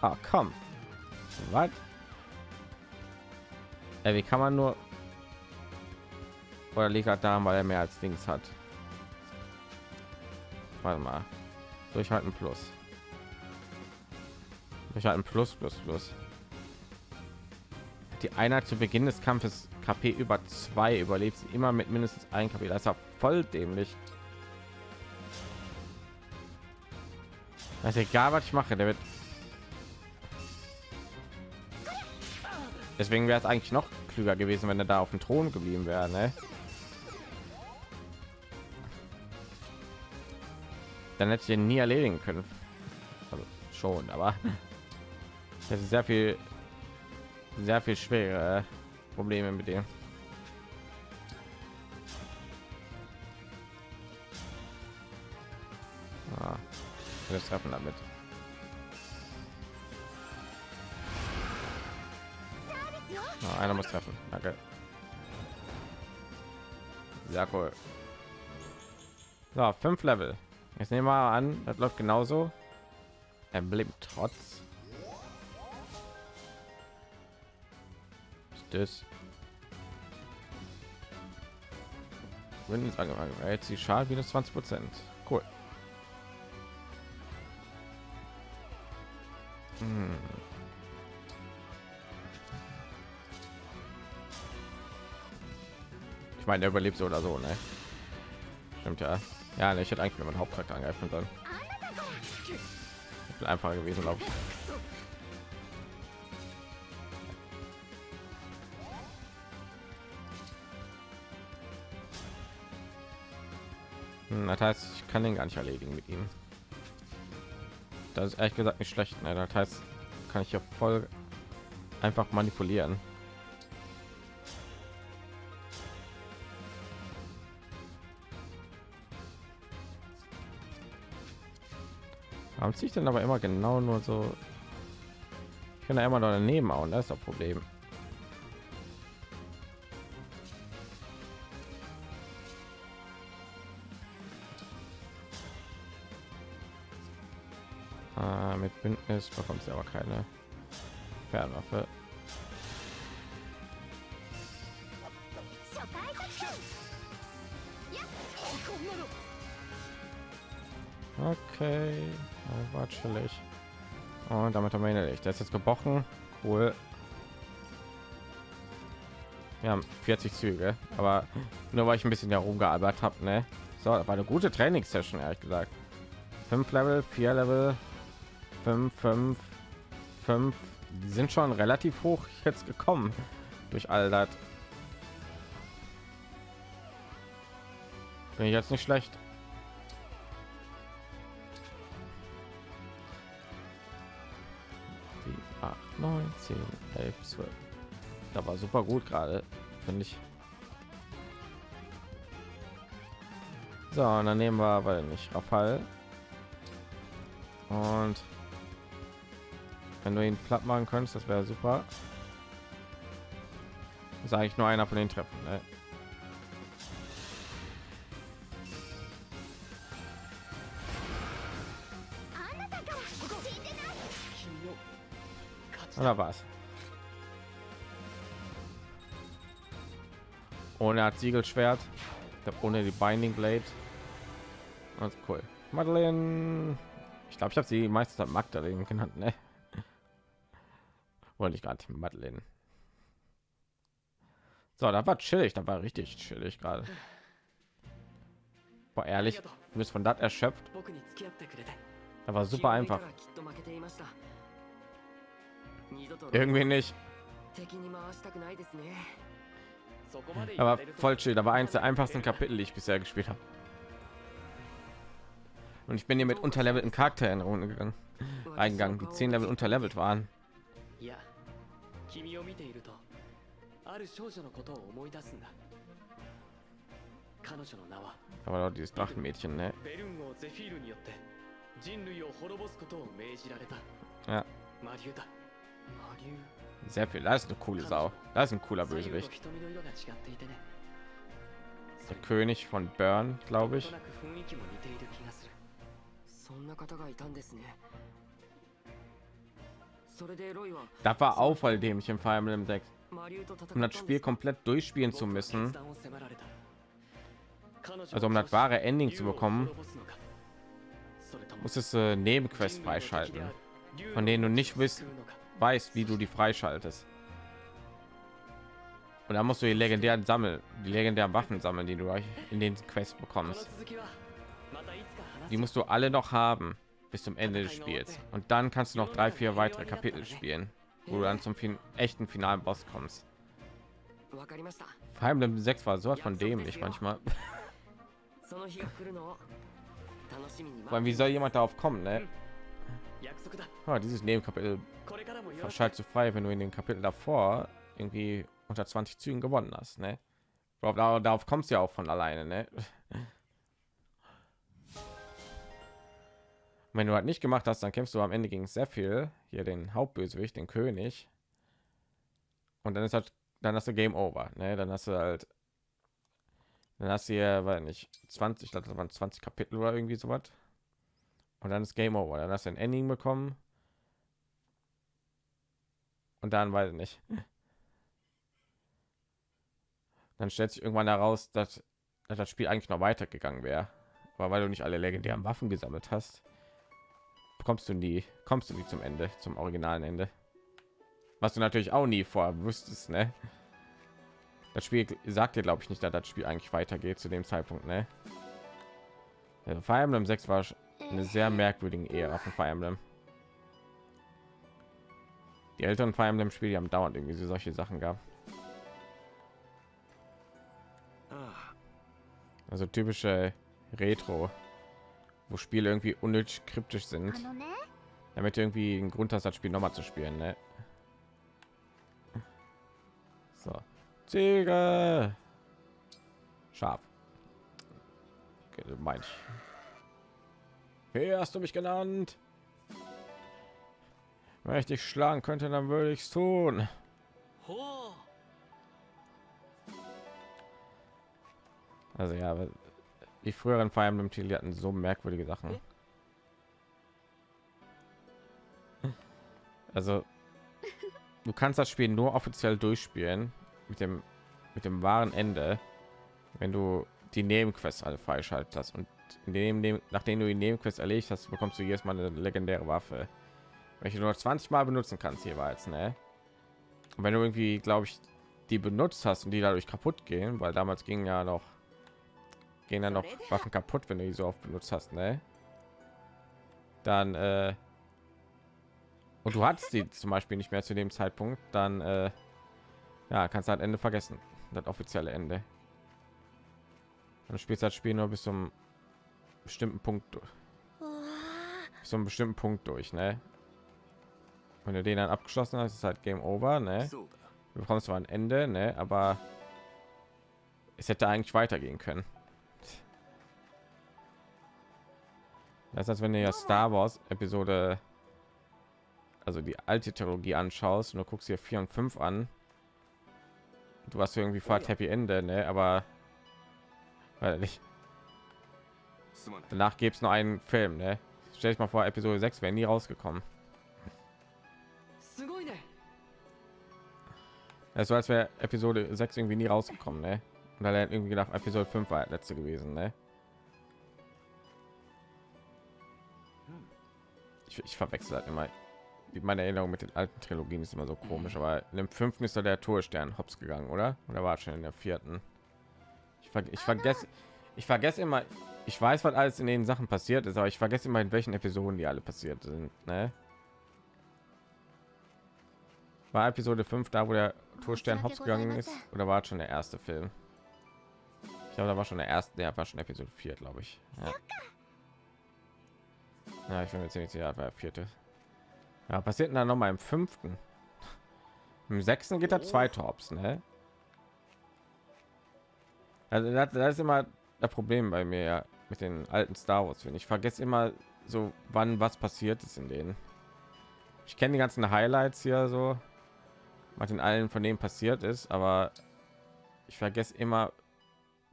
Ah, komm. Was? Ey, wie kann man nur oder liegt halt daran, weil er mehr als Dings hat. Warte mal. Durchhalten plus. Durchhalten plus plus plus. Die Einheit zu Beginn des Kampfes KP über zwei überlebt sie immer mit mindestens ein KP. Das ist ja voll dämlich. Das ist egal, was ich mache, der wird. Deswegen wäre es eigentlich noch klüger gewesen, wenn er da auf dem Thron geblieben wäre. Ne? Dann hätte ich ihn nie erledigen können. Also schon, aber das ist sehr viel, sehr viel schwere Probleme mit dem. Ah, wir treffen damit. Ah, einer muss treffen. Danke. Sehr cool. So, fünf Level. Jetzt nehmen wir mal an, das läuft genauso. Emblem trotz. Windows angefangen. Jetzt die Schal minus 20 Prozent. Cool. Hm. Ich meine, der überlebt so oder so, ne? Stimmt ja. Ja, ne, ich hätte eigentlich meinen Hauptcharakter angreifen sollen. Viel einfacher gewesen, glaube ich. Das heißt, ich kann den gar nicht erledigen mit ihm. Das ist ehrlich gesagt nicht schlecht. Ne? Das heißt, kann ich ja voll einfach manipulieren. Warum ziehe ich denn aber immer genau nur so? Ich kann da immer noch daneben hauen, das ist das Problem. Bündnis bekommt sie aber keine Fernwaffe. Okay, das war chillig. Und damit haben wir erledigt. Der ist jetzt gebrochen. Cool. Wir haben 40 Züge, aber nur weil ich ein bisschen herumgearbeitet habe, ne? So, das war eine gute Trainingssession, ehrlich gesagt. Fünf Level, vier Level, fünf, fünf, fünf. Die sind schon relativ hoch jetzt gekommen durch all das. Bin ich jetzt nicht schlecht. 9, 10, 11, 12. Da war super gut gerade, finde ich. So, und dann nehmen wir, weil nicht Rafal. Und wenn du ihn platt machen könntest, das wäre super. Sage ich nur einer von den Treffen. Ne? Oder was? Ohne hat Siegelschwert, ohne die Binding Blade. Ganz cool. Madeleine. Ich glaube, ich habe sie meistens Magdalene genannt, ne? Wollte ich gerade Madeleine. So, da war chillig, da war richtig chillig gerade. War ehrlich, du bist von das erschöpft. Da war super einfach. Irgendwie nicht. Aber voll chill. Da war eins der einfachsten Kapitel, die ich bisher gespielt habe. Und ich bin hier mit unterlevelten Charakter in Runde gegangen, eingegangen, die zehn Level unterlevelt waren. 君を見ているとある少女のことを思い出すんだ彼女の名は Aber dieses Drachenmädchen, ne? ベルンをゼフィールによって人類を滅ぼすことを命じられた Ja. Mariu だ Mariu Sehr viel, das ist eine coole Sau. Das ist ein cooler Bösewicht. Der König von Burn, glaube ich. そんな方がいたんですね。Weil dem ich im Fire Emblem Deck, um das Spiel komplett durchspielen zu müssen. Also um das wahre Ending zu bekommen, muss es äh, Nebenquest freischalten, von denen du nicht wisst, weißt, wie du die freischaltest. Und da musst du die legendären sammeln, die legendären Waffen sammeln, die du in den Quest bekommst. Die musst du alle noch haben. Bis zum Ende des Spiels und dann kannst du noch drei, vier weitere Kapitel spielen, wo du dann zum fin echten finalen Boss kommst. Vor allem 6 war sowas von dämlich manchmal. Vor allem, wie soll jemand darauf kommen, ne? Oh, dieses Nebenkapitel verschaltet zu frei, wenn du in den Kapitel davor irgendwie unter 20 Zügen gewonnen hast, ne? Darauf, darauf kommst du ja auch von alleine, ne? wenn du halt nicht gemacht hast, dann kämpfst du am Ende gegen sehr viel hier den Hauptbösewicht, den König. Und dann ist halt, dann hast du Game Over, ne? Dann hast du halt, dann hast du hier, weil nicht 20, das waren 20 Kapitel oder irgendwie so was. Und dann ist Game Over. Dann hast du ein Ending bekommen. Und dann weiß ich nicht. Dann stellt sich irgendwann heraus, dass, dass das Spiel eigentlich noch weitergegangen wäre, weil du nicht alle legendären Waffen gesammelt hast kommst du nie kommst du nie zum ende zum originalen ende was du natürlich auch nie vorher wüsstest ne? das spiel sagt dir glaube ich nicht dass das spiel eigentlich weitergeht zu dem zeitpunkt ne? also Fire Emblem 6 war eine sehr merkwürdige Ära von Fire Emblem die älteren Fire Emblem Spiele haben dauernd irgendwie solche Sachen gab also typische Retro wo Spiele irgendwie unnötig kryptisch sind, damit irgendwie ein Grund hast, das Spiel noch mal zu spielen. Ne? So, Ziege, scharf. Okay, mein ich. Wie hast du mich genannt? Wenn ich dich schlagen könnte, dann würde ich es tun. Also ja, die früheren Fire Emblem Titel hatten so merkwürdige Sachen. Also du kannst das Spiel nur offiziell durchspielen mit dem mit dem wahren Ende, wenn du die Nebenquests alle freischaltet hast und in dem, nachdem du die Nebenquest erledigt hast, bekommst du jedes Mal eine legendäre Waffe, welche du nur 20 Mal benutzen kannst jeweils. Ne? Und wenn du irgendwie, glaube ich, die benutzt hast und die dadurch kaputt gehen, weil damals ging ja noch gehen dann noch Waffen kaputt, wenn du die so oft benutzt hast, ne? Dann äh, und du hattest die zum Beispiel nicht mehr zu dem Zeitpunkt, dann äh, ja, kannst du halt Ende vergessen, das offizielle Ende. Dann spielst das Spiel nur bis zum bestimmten Punkt, bis zum bestimmten Punkt durch, ne? Wenn du den dann abgeschlossen hast, ist halt Game Over, ne? Du bekommst zwar ein Ende, ne? Aber es hätte eigentlich weitergehen können. Das heißt, wenn du ja Star Wars Episode, also die alte Trilogie anschaust und du guckst hier vier und fünf an, du hast irgendwie vor Happy Ende, ne? Aber weil nicht. Danach gibt es nur einen Film, ne? Stell dich mal vor, Episode 6 wäre nie rausgekommen. Es war, als wäre Episode 6 irgendwie nie rausgekommen, ne? Und dann irgendwie gedacht, Episode 5 war letzte gewesen, ne? Ich, ich verwechsel halt immer meine Erinnerung mit den alten Trilogien ist immer so komisch, aber in dem fünften ist da der Torstern hops gegangen, oder? Oder war schon in der vierten? Ich, ver ich vergesse, ich vergesse immer, ich weiß, was alles in den Sachen passiert ist, aber ich vergesse immer, in welchen Episoden die alle passiert sind. Ne? War Episode 5 da, wo der Torstern hops gegangen ist, oder war schon der erste Film? Ich glaube, da war schon der erste, der war schon Episode 4, glaube ich. Ja. Ja, ich bin mir ziemlich sicher, war vierte. Ja, passiert dann noch mal im fünften. Im sechsten geht er zwei Tops, ne? Also das, das ist immer das Problem bei mir ja, mit den alten Star Wars. Wenn ich vergesse immer so, wann was passiert ist in denen. Ich kenne die ganzen Highlights hier so, was in allen von denen passiert ist, aber ich vergesse immer,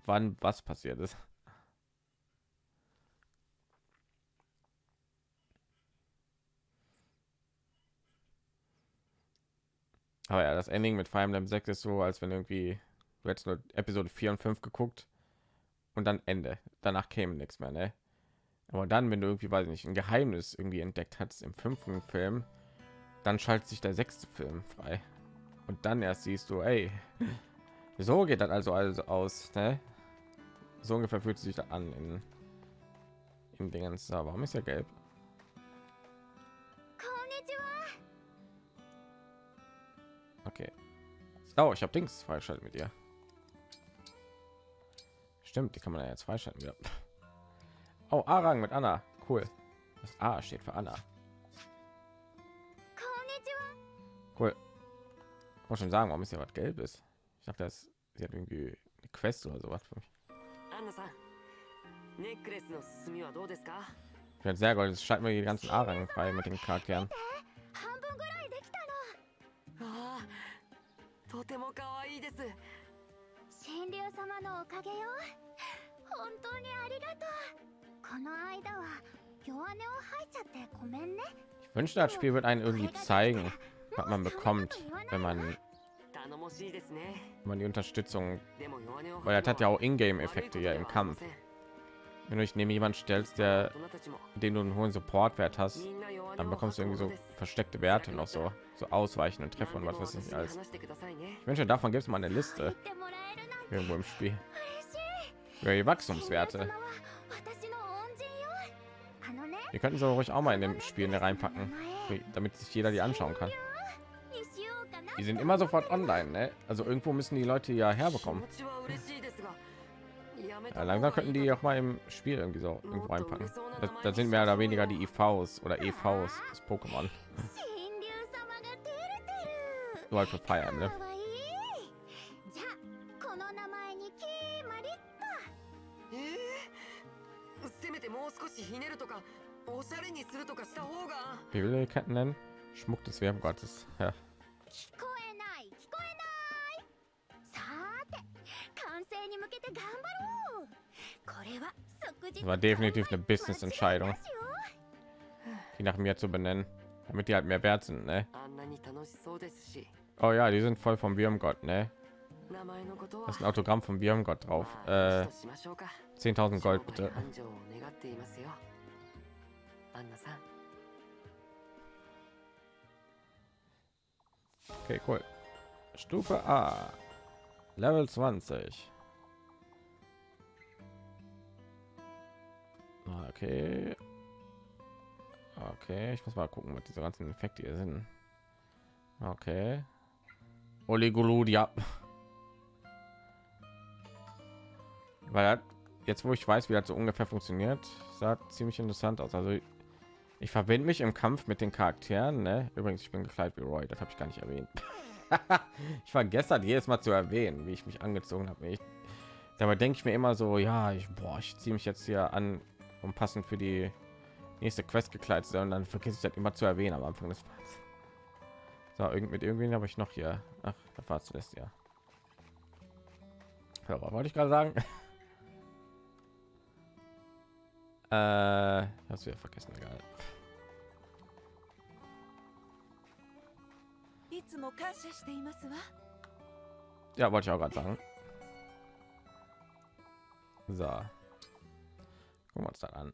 wann was passiert ist. Aber ja, das Ending mit Fire Emblem 6 ist so, als wenn irgendwie du hättest nur Episode 4 und 5 geguckt und dann Ende. Danach käme nichts mehr, ne? Aber dann, wenn du irgendwie, weiß ich nicht, ein Geheimnis irgendwie entdeckt hast im fünften Film, dann schaltet sich der sechste Film frei. Und dann erst siehst du, ey, so geht das also also aus, ne? So ungefähr fühlt sich da an in, in Dingens. Warum ist ja gelb? Okay. Oh, ich habe Dings freischalten mit dir. Stimmt, die kann man ja jetzt freischalten. Ja. Oh, Arang mit Anna. Cool. Das A steht für Anna. Cool. Ich muss schon sagen, warum ist ja was Gelbes? Ich dachte, das sie hat irgendwie eine Quest oder sowas für mich. Ich bin sehr gut. Es scheint mir die ganzen Arang frei mit den Charakteren. ああとても可愛いです神竜様のおかげよ本当にありがとうこの間は弱音を吐いちゃってごめんね Ich wünschte, das Spiel wird einen irgendwie zeigen, was man bekommt, wenn man, 頼もしいですね wenn man die Unterstützung, でも弱音を weil 吐 das く hat の ja は auch Ingame-Effekte ja im Kampf. Wenn du dich neben jemand stellst, der, 大人たちも den du einen hohen Supportwert hast, みんな弱音を dann bekommst du irgendwie so versteckte Werte noch so so ausweichen und treffen und was weiß ich nicht alles. Ich wünsche davon gibt es mal eine Liste irgendwo im Spiel. Ja, die Wachstumswerte. Wir könnten so ruhig auch mal in dem Spiel reinpacken, damit sich jeder die anschauen kann. Die sind immer sofort online, ne? Also irgendwo müssen die Leute ja herbekommen. Ja, langsam könnten die auch mal im Spiel irgendwie so irgendwo einpacken. Das, das sind mehr oder weniger die e IVs oder EVs des Pokémon. Nur halt für Feiern, ne? Äh? Wie will die Ketten nennen? Schmuck des Wärmgottes. Ja. War definitiv eine Business-Entscheidung, die nach mir zu benennen, damit die halt mehr wert sind, ne? Oh ja, die sind voll vom Gott, ne? Das ist ein Autogramm vom Gott drauf. Äh, 10.000 Gold bitte. Okay, cool. Stufe A. Level 20. Okay. Okay, ich muss mal gucken, was diese ganzen Effekte hier sind. Okay. Oligoludia. Weil das, jetzt, wo ich weiß, wie das so ungefähr funktioniert, sah ziemlich interessant aus. Also ich verbinde mich im Kampf mit den Charakteren. Ne? Übrigens, ich bin gekleidet wie Roy. Das habe ich gar nicht erwähnt. ich vergesse halt jedes Mal zu erwähnen, wie ich mich angezogen habe. Ich, dabei denke ich mir immer so, ja, ich, ich ziehe mich jetzt hier an, um passend für die nächste Quest gekleidet zu sein. Und dann vergesse ich das immer zu erwähnen am Anfang des Parts. So, irgend mit irgendwen habe ich noch hier. Ach, da war zuletzt ja. Hörer, wollte ich gerade sagen. äh, hast du ja vergessen, egal. いつも感謝していますわ Ja, wollte ich auch gerade sagen. So. Gucken wir uns das an.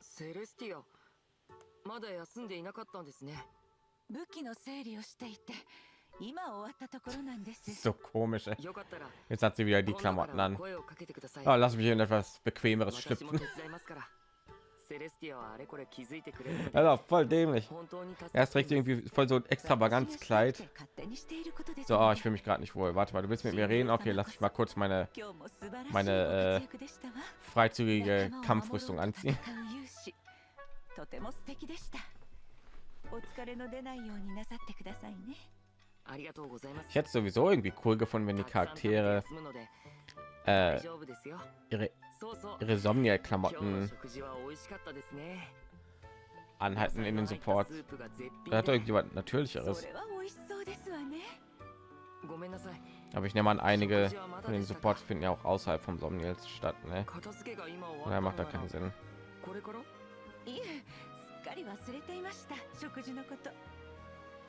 セレスティアまだ休んでいなかったんですね武器の整理をしていて今終わったところなんです So komisch. Ey. よかったら Jetzt hat sie wieder die 今度から Klamotten an. 声をかけてください Oh, lass mich in etwas bequemeres 私も schlüpfen. also voll dämlich. Er ist irgendwie voll so ein Extravaganzkleid. So, oh, ich fühle mich gerade nicht wohl. Warte mal, du willst mit mir reden? Okay, lass ich mal kurz meine meine äh, freizügige Kampfrüstung anziehen. Ich hätte sowieso irgendwie cool gefunden, wenn die Charaktere äh, ihre ihre 今日の Somnia-Klamotten 食事は美味しかったですね anhalten in den 野菜の入った Supports. スープが絶品 Da hat で doch irgendjemand そ Natürlicheres. れは美味しそうですわねごめんなさい Aber ich nehme an, einige 食事はまだ von den でしたか Supports finden ja auch außerhalb vom Somniels statt. Ne? 片付けが今終わった Daher の macht da なら keinen Sinn. これからいえすっかり忘れていました食事のこと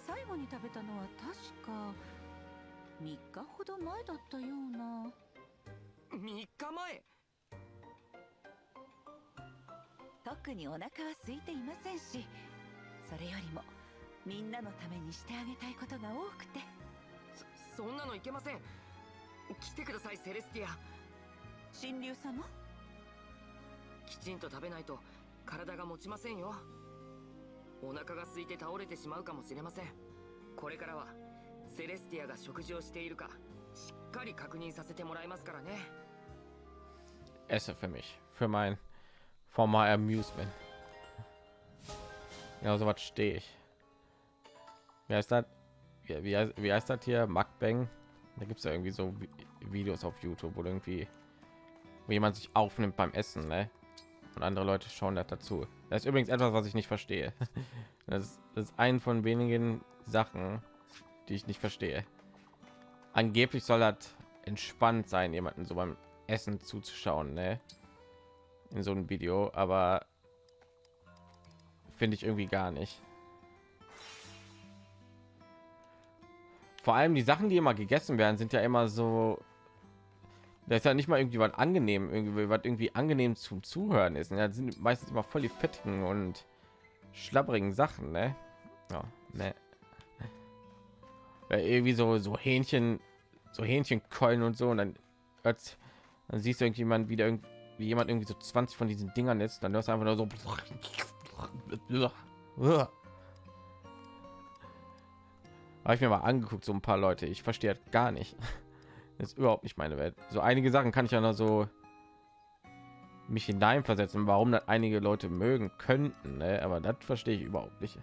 最後に食べたのは確か3日ほど前だったような3日前 特にお腹は空いていませんしそれよりもみんなのためにしてあげたいことが多くて。そそんなのいけません。来てくださいセレスティア。神竜様？きちんと食べないと体が持ちませんよ。お腹が空いて倒れてしまうかもしれません。これからはセレスティアが食事をしているかしっかり確認させてもらいますからね。Esse für mich für mein for my amusement. Ja so was stehe ich. Wie heißt das? Wie, wie, heißt, wie heißt das hier? Mukbang? Da gibt es ja irgendwie so Vi- Videos auf YouTube wo irgendwie wo jemand sich aufnimmt beim Essen ne? und andere Leute schauen das dazu. Das ist übrigens etwas was ich nicht verstehe. Das ist, das ist ein von wenigen Sachen die ich nicht verstehe. Angeblich soll das entspannt sein jemanden so beim Essen zuzuschauen, ne? In so einem Video, aber finde ich irgendwie gar nicht. Vor allem die Sachen, die immer gegessen werden, sind ja immer so. Da ist ja nicht mal irgendwie was angenehm, irgendwie was irgendwie angenehm zum Zuhören ist. Ja, das sind meistens immer voll die fettigen und schlapprigen Sachen, ne? Ja, ne. Ja, irgendwie so so Hähnchen, so Hähnchenkeulen und so und dann dann siehst du irgendjemand wieder irgendwie wie jemand irgendwie so 20 von diesen Dingern ist, dann hörst du einfach nur so. Habe ich mir mal angeguckt, so ein paar Leute. Ich verstehe das gar nicht. Das ist überhaupt nicht meine Welt. So einige Sachen kann ich ja noch so mich hineinversetzen, warum das einige Leute mögen könnten, ne? aber das verstehe ich überhaupt nicht.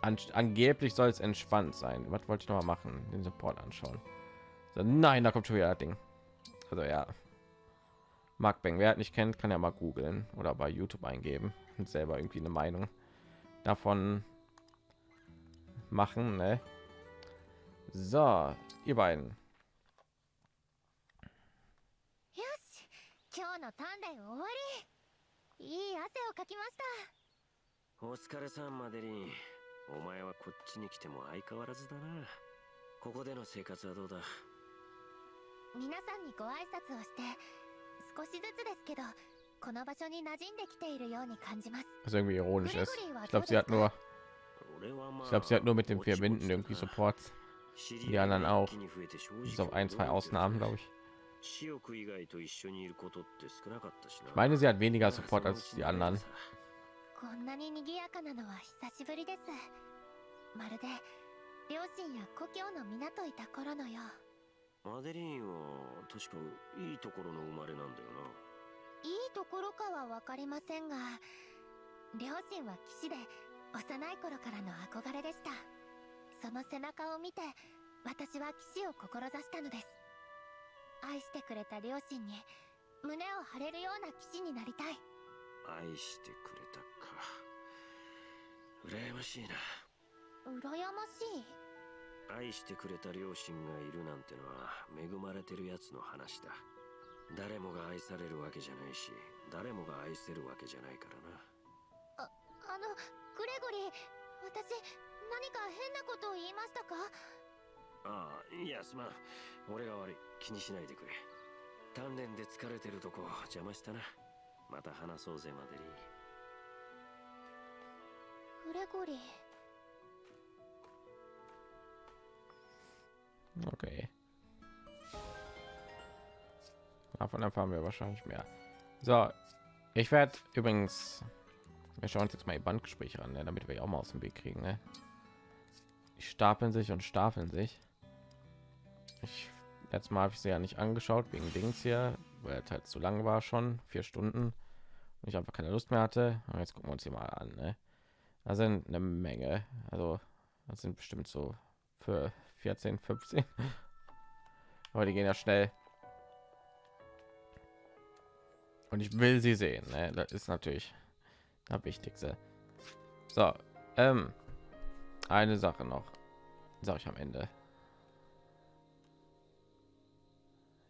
An angeblich soll es entspannt sein. Was wollte ich noch mal machen? Den Support anschauen. So, nein, da kommt schon wieder das Ding. Also ja. Mark Bang, wer hat nicht kennt, kann ja mal googeln oder bei YouTube eingeben und selber irgendwie eine Meinung davon machen. Ne? So, ihr beiden. よし今日の鍛錬終わりいい汗をかきましたお疲れさんマデリンお前はこっちに来ても相変わらずだなここでの生活はどうだ皆さんにご挨拶をして 少しずつですけどこの場所に馴染んできているように感じます Was irgendwie ironisch ist. Gregory war Ich glaube, sie hat nur, 俺はまあ ich glaube, sie hat nur mit den ぼちぼち vier Wänden だな irgendwie Supports. 知り Die 合い anderen が auch. 一気に増えて正直 Bis auf ein, zwei 驚いてる Ausnahmen, glaube ich. 私欲以外と一緒にいることって少なかったしな Ich meine, sie hat weniger だから Support その als うち die に慣れ anderen. てさこんなに賑やかなのは久しぶりですまるで両親や故郷の皆といた頃のよう マデリンは確かいいところの生まれなんだよいいところかは分かりませんが両親は騎士で幼い頃からの憧れでした。その背中を見て私は騎士を志したのです。愛してくれた両親に胸を張れるような騎士になりたい。な愛してくれたか。羨ましいな。羨ましい愛してくれた両親がいるなんてのは恵まれてるやつの話だ。誰もが愛されるわけじゃないし誰もが愛せるわけじゃないからな。あのグレゴリー私何か変なことを言いましたか？ああいやすまん。俺が悪い。気にしないでくれ。鍛錬で疲れてるとこ邪魔したな。また話そうぜマデリー。グレゴリー Okay. Davon erfahren wir wahrscheinlich mehr. So, ich werde übrigens, wir schauen uns jetzt mal die Bandgespräche an, ne, damit wir auch mal aus dem Weg kriegen. Ne? Die stapeln sich und stapeln sich. Ich letztes Mal habe ich sie ja nicht angeschaut wegen Dings hier, weil es halt zu lang war schon, vier Stunden und ich einfach keine Lust mehr hatte. Und jetzt gucken wir uns hier mal an. Ne? Da sind eine Menge, also das sind bestimmt so für 14, 15. Aber die gehen ja schnell. Und ich will sie sehen. Ne? Das ist natürlich das Wichtigste. So, ähm, eine Sache noch, sage ich am Ende.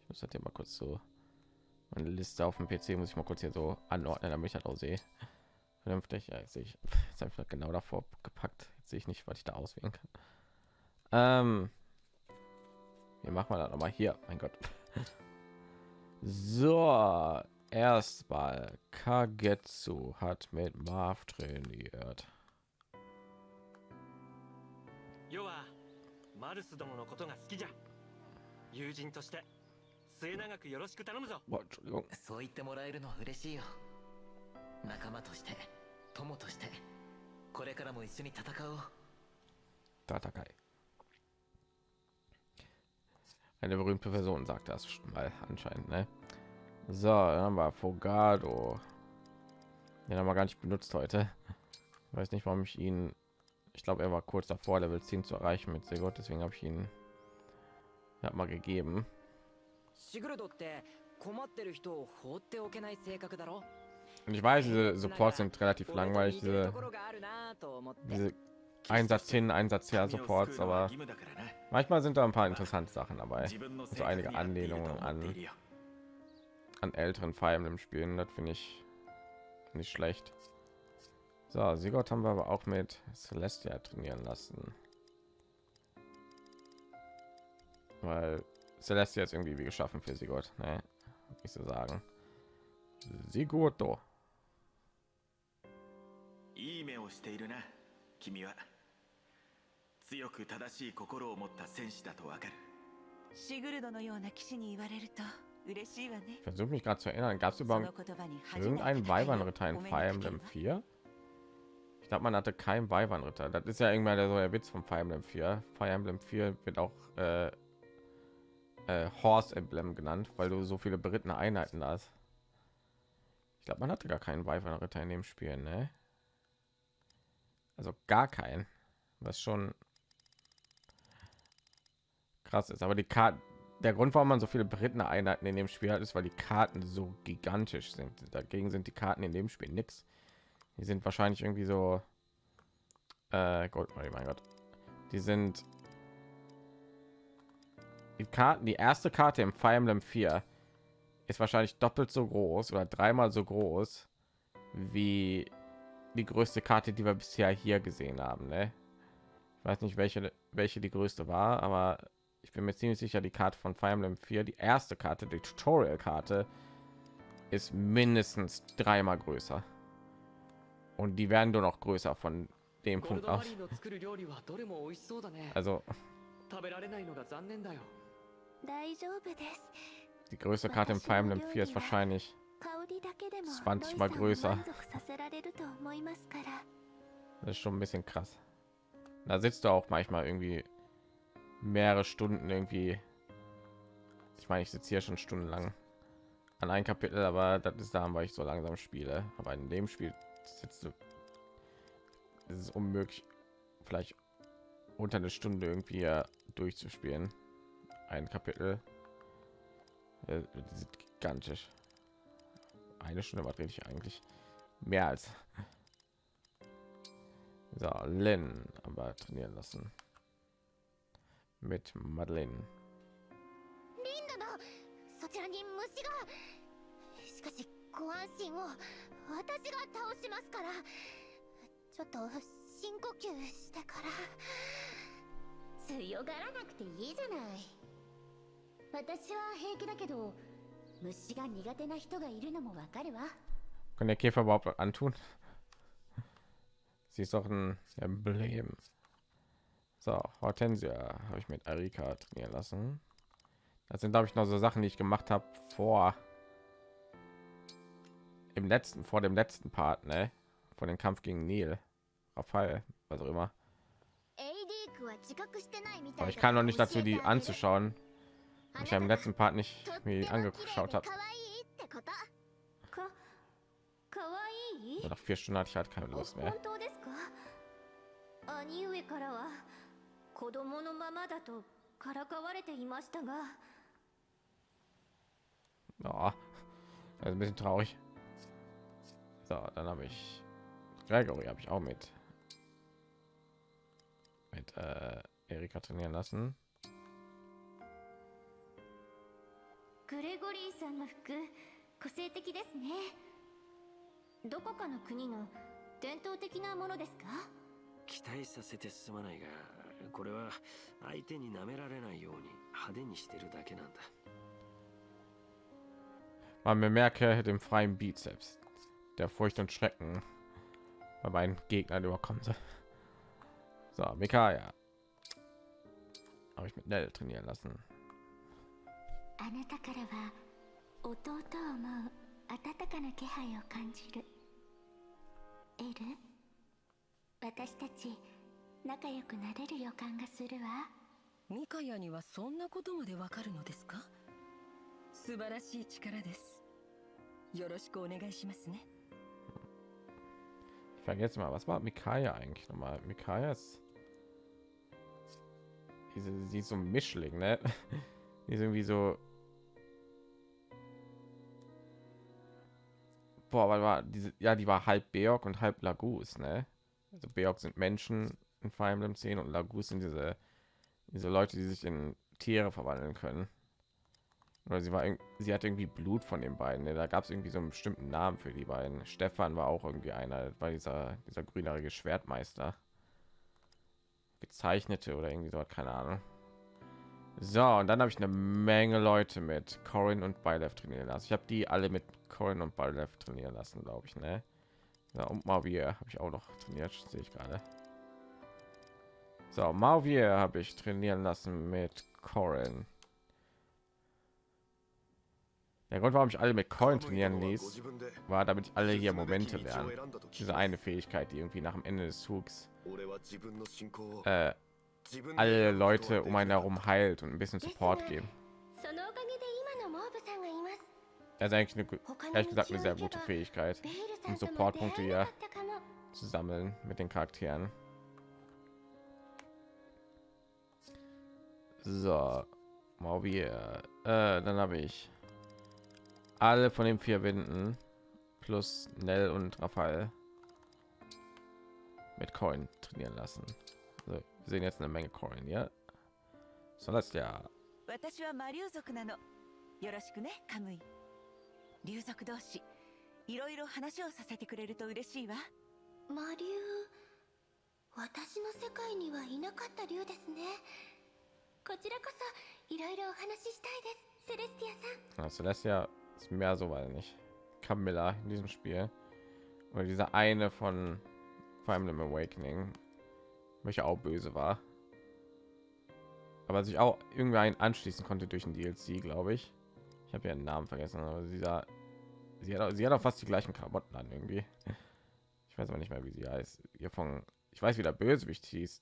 Ich muss das hier mal kurz so meine Liste auf dem PC muss ich mal kurz hier so anordnen, damit ich das auch sehe. Vernünftig, ja, jetzt sehe ich, jetzt das genau davor gepackt. Jetzt sehe ich nicht, was ich da auswählen kann. Ähm, wie machen wir das noch mal hier? Mein Gott. So, erstmal Kagetsu hat mit Marv trainiert. 要はマルスどものことが好きじゃ友人として末永くよろしく頼むぞ Boah, Entschuldigung. そう言ってもらえるのは嬉しいよ仲間として友としてこれからも一緒に戦おう Tatakai. Eine berühmte Person sagt das schon mal anscheinend, ne? So, dann haben wir Fogado. Den haben wir gar nicht benutzt heute. Ich weiß nicht, warum ich ihn. Ich glaube, er war kurz davor, Level 10 zu erreichen mit Segot, deswegen habe ich ihn ja, mal gegeben. シグルドって困ってる人を放っておけない性格だろ Und ich weiß, diese Supports sind relativ langweilig, diese, ところがあるなと思って diese Einsatz hin, Einsatz her Supports, aber manchmal sind da ein paar interessante Sachen dabei. So einige Anlehnungen an, an älteren Fire Emblem Spielen, das finde ich nicht schlecht. So, Sigurd haben wir aber auch mit Celestia trainieren lassen. Weil Celestia ist irgendwie wie geschaffen für Sigurd, ne? Ich so sagen. Sigurd, do. いい目をしているな君は 強く正しい心を持った戦士だとわかるシグルドのような騎士に言われると嬉しいわね Ich versuche mich gerade zu erinnern, gab es そ überhaupt の言葉に初めて irgendeinen 高い Weibernritter in お目に Fire かける Emblem わ 4? Ich glaube, man hatte keinen Weibernritter. Das ist ja irgendwann der, so der Witz von Fire Emblem 4. Fire Emblem 4 wird auch äh, äh, Horse Emblem genannt, weil du so viele berittene Einheiten hast. Ich glaube, man hatte gar keinen Weibernritter in dem Spiel, ne? Also gar keinen. Was schon krass ist. Aber die Karten, der Grund, warum man so viele berittene Einheiten in dem Spiel hat, ist, weil die Karten so gigantisch sind. Dagegen sind die Karten in dem Spiel nichts. Die sind wahrscheinlich irgendwie so äh, Gold, oh mein Gott. Die sind die Karten, die erste Karte im Fire Emblem 4 ist wahrscheinlich doppelt so groß oder dreimal so groß wie die größte Karte, die wir bisher hier gesehen haben. Ne? Ich weiß nicht, welche, welche die größte war, aber ich bin mir ziemlich sicher, die Karte von Fire Emblem 4, die erste Karte, die Tutorial-Karte, ist mindestens dreimal größer. Und die werden nur noch größer von dem Punkt aus. Also. Die größte Karte im Fire Emblem 4 ist wahrscheinlich 20 mal größer. Das ist schon ein bisschen krass. Da sitzt du auch manchmal irgendwie mehrere Stunden irgendwie. Ich meine, ich sitze hier schon stundenlang an ein Kapitel, aber das ist da, weil ich so langsam spiele. Aber in dem Spiel sitzt du. Es ist unmöglich, vielleicht unter eine Stunde irgendwie durchzuspielen. Ein Kapitel. Äh, Die sind gigantisch. Eine Stunde was rede ich eigentlich? Mehr als so, Lynn aber trainieren lassen. Mit Madeleine. そちらに虫がしかしご安心を私が倒しますからちょっと深呼吸してから強がらなくていいじゃない私は平気だけど虫が苦手な人がいるのもわかるわ Kann der Käfer überhaupt antun? Sie ist doch ein Emblem. So, Hortensia habe ich mit Erika trainieren lassen. Das sind, glaube ich, noch so Sachen, die ich gemacht habe vor im letzten, vor dem letzten Part, ne? Vor dem Kampf gegen Neil, Raphael, was auch immer. Aber ich kann noch nicht dazu, die anzuschauen. Ich habe im letzten Part nicht mir angeschaut habe. Nach vier Stunden hatte ich halt keine Lust mehr. 子供のままだとからかわれていましたが Ja, ist ein bisschen traurig. So, dann habe ich Gregory habe ich auch mit mit äh, Erika trainieren lassen. グレゴリーさんの服個性的ですねどこかの国の伝統的なものですか期待させてすまないがこれは相手に舐められないように派手にしてるだけなんだ Man bemerke den freien Bizeps, der Furcht und Schrecken bei meinen Gegnern überkommen soll. So, Mikaya habe ich mit Nell trainieren lassen. あなたからは弟を思う温かな気配を感じるエル私たち 仲良くなれる予感がするわミカヤにはそんなことまでわかるのですか素晴らしい力ですよろしくお願いしますね Ich vergesse mal, was war Mikaya eigentlich nochmal? Mikaya ist diese, sie ist so ein Mischling, ne? Die ist irgendwie so. Boah, war diese, ja, die war halb Beorg und halb Lagus, ne? Also Beorg sind Menschen in Fire Emblem 10 und Lagus sind diese, diese Leute, die sich in Tiere verwandeln können. Oder sie war, sie hat irgendwie Blut von den beiden. Ne? Da gab es irgendwie so einen bestimmten Namen für die beiden. Stefan war auch irgendwie einer, war dieser, dieser grünere Schwertmeister. Gezeichnete oder irgendwie so, keine Ahnung. So, und dann habe ich eine Menge Leute mit Corin und Bylef trainieren lassen. Ich habe die alle mit Corin und Bylef trainieren lassen, glaube ich, ne? Ja, und Mavier habe ich auch noch trainiert, sehe ich gerade. So, Malvier habe ich trainieren lassen mit Corin. Der Grund, warum ich alle mit Corin trainieren ließ, war, damit alle hier Momente lernen. Diese eine Fähigkeit, die irgendwie nach dem Ende des Zugs äh, alle Leute um einen herum heilt und ein bisschen Support geben. Das ist eigentlich eine, ehrlich gesagt eine sehr gute Fähigkeit, um Supportpunkte hier zu sammeln mit den Charakteren. So, mal wir. Äh, dann habe ich alle von den vier Winden plus Nell und Raphael mit Coin trainieren lassen. Also, wir sehen jetzt eine Menge Coin, ja. So, das ja 私は魔竜族なのよろしくねカムイ竜族同士いろいろ話をさせてくれると嬉しいわ魔竜私の世界にはいなかった竜ですね ja, ah, Celestia ist mehr so, weil nicht. Camilla in diesem Spiel. Oder dieser eine von Fire Emblem Awakening, welcher auch böse war. Aber sich auch irgendwie anschließen konnte durch den DLC, glaube ich. Ich habe ihren Namen vergessen, aber dieser sie hat, auch, sie hat auch fast die gleichen Klamotten an irgendwie. Ich weiß aber nicht mehr, wie sie heißt. Ihr von ich weiß, wie der Bösewicht hieß.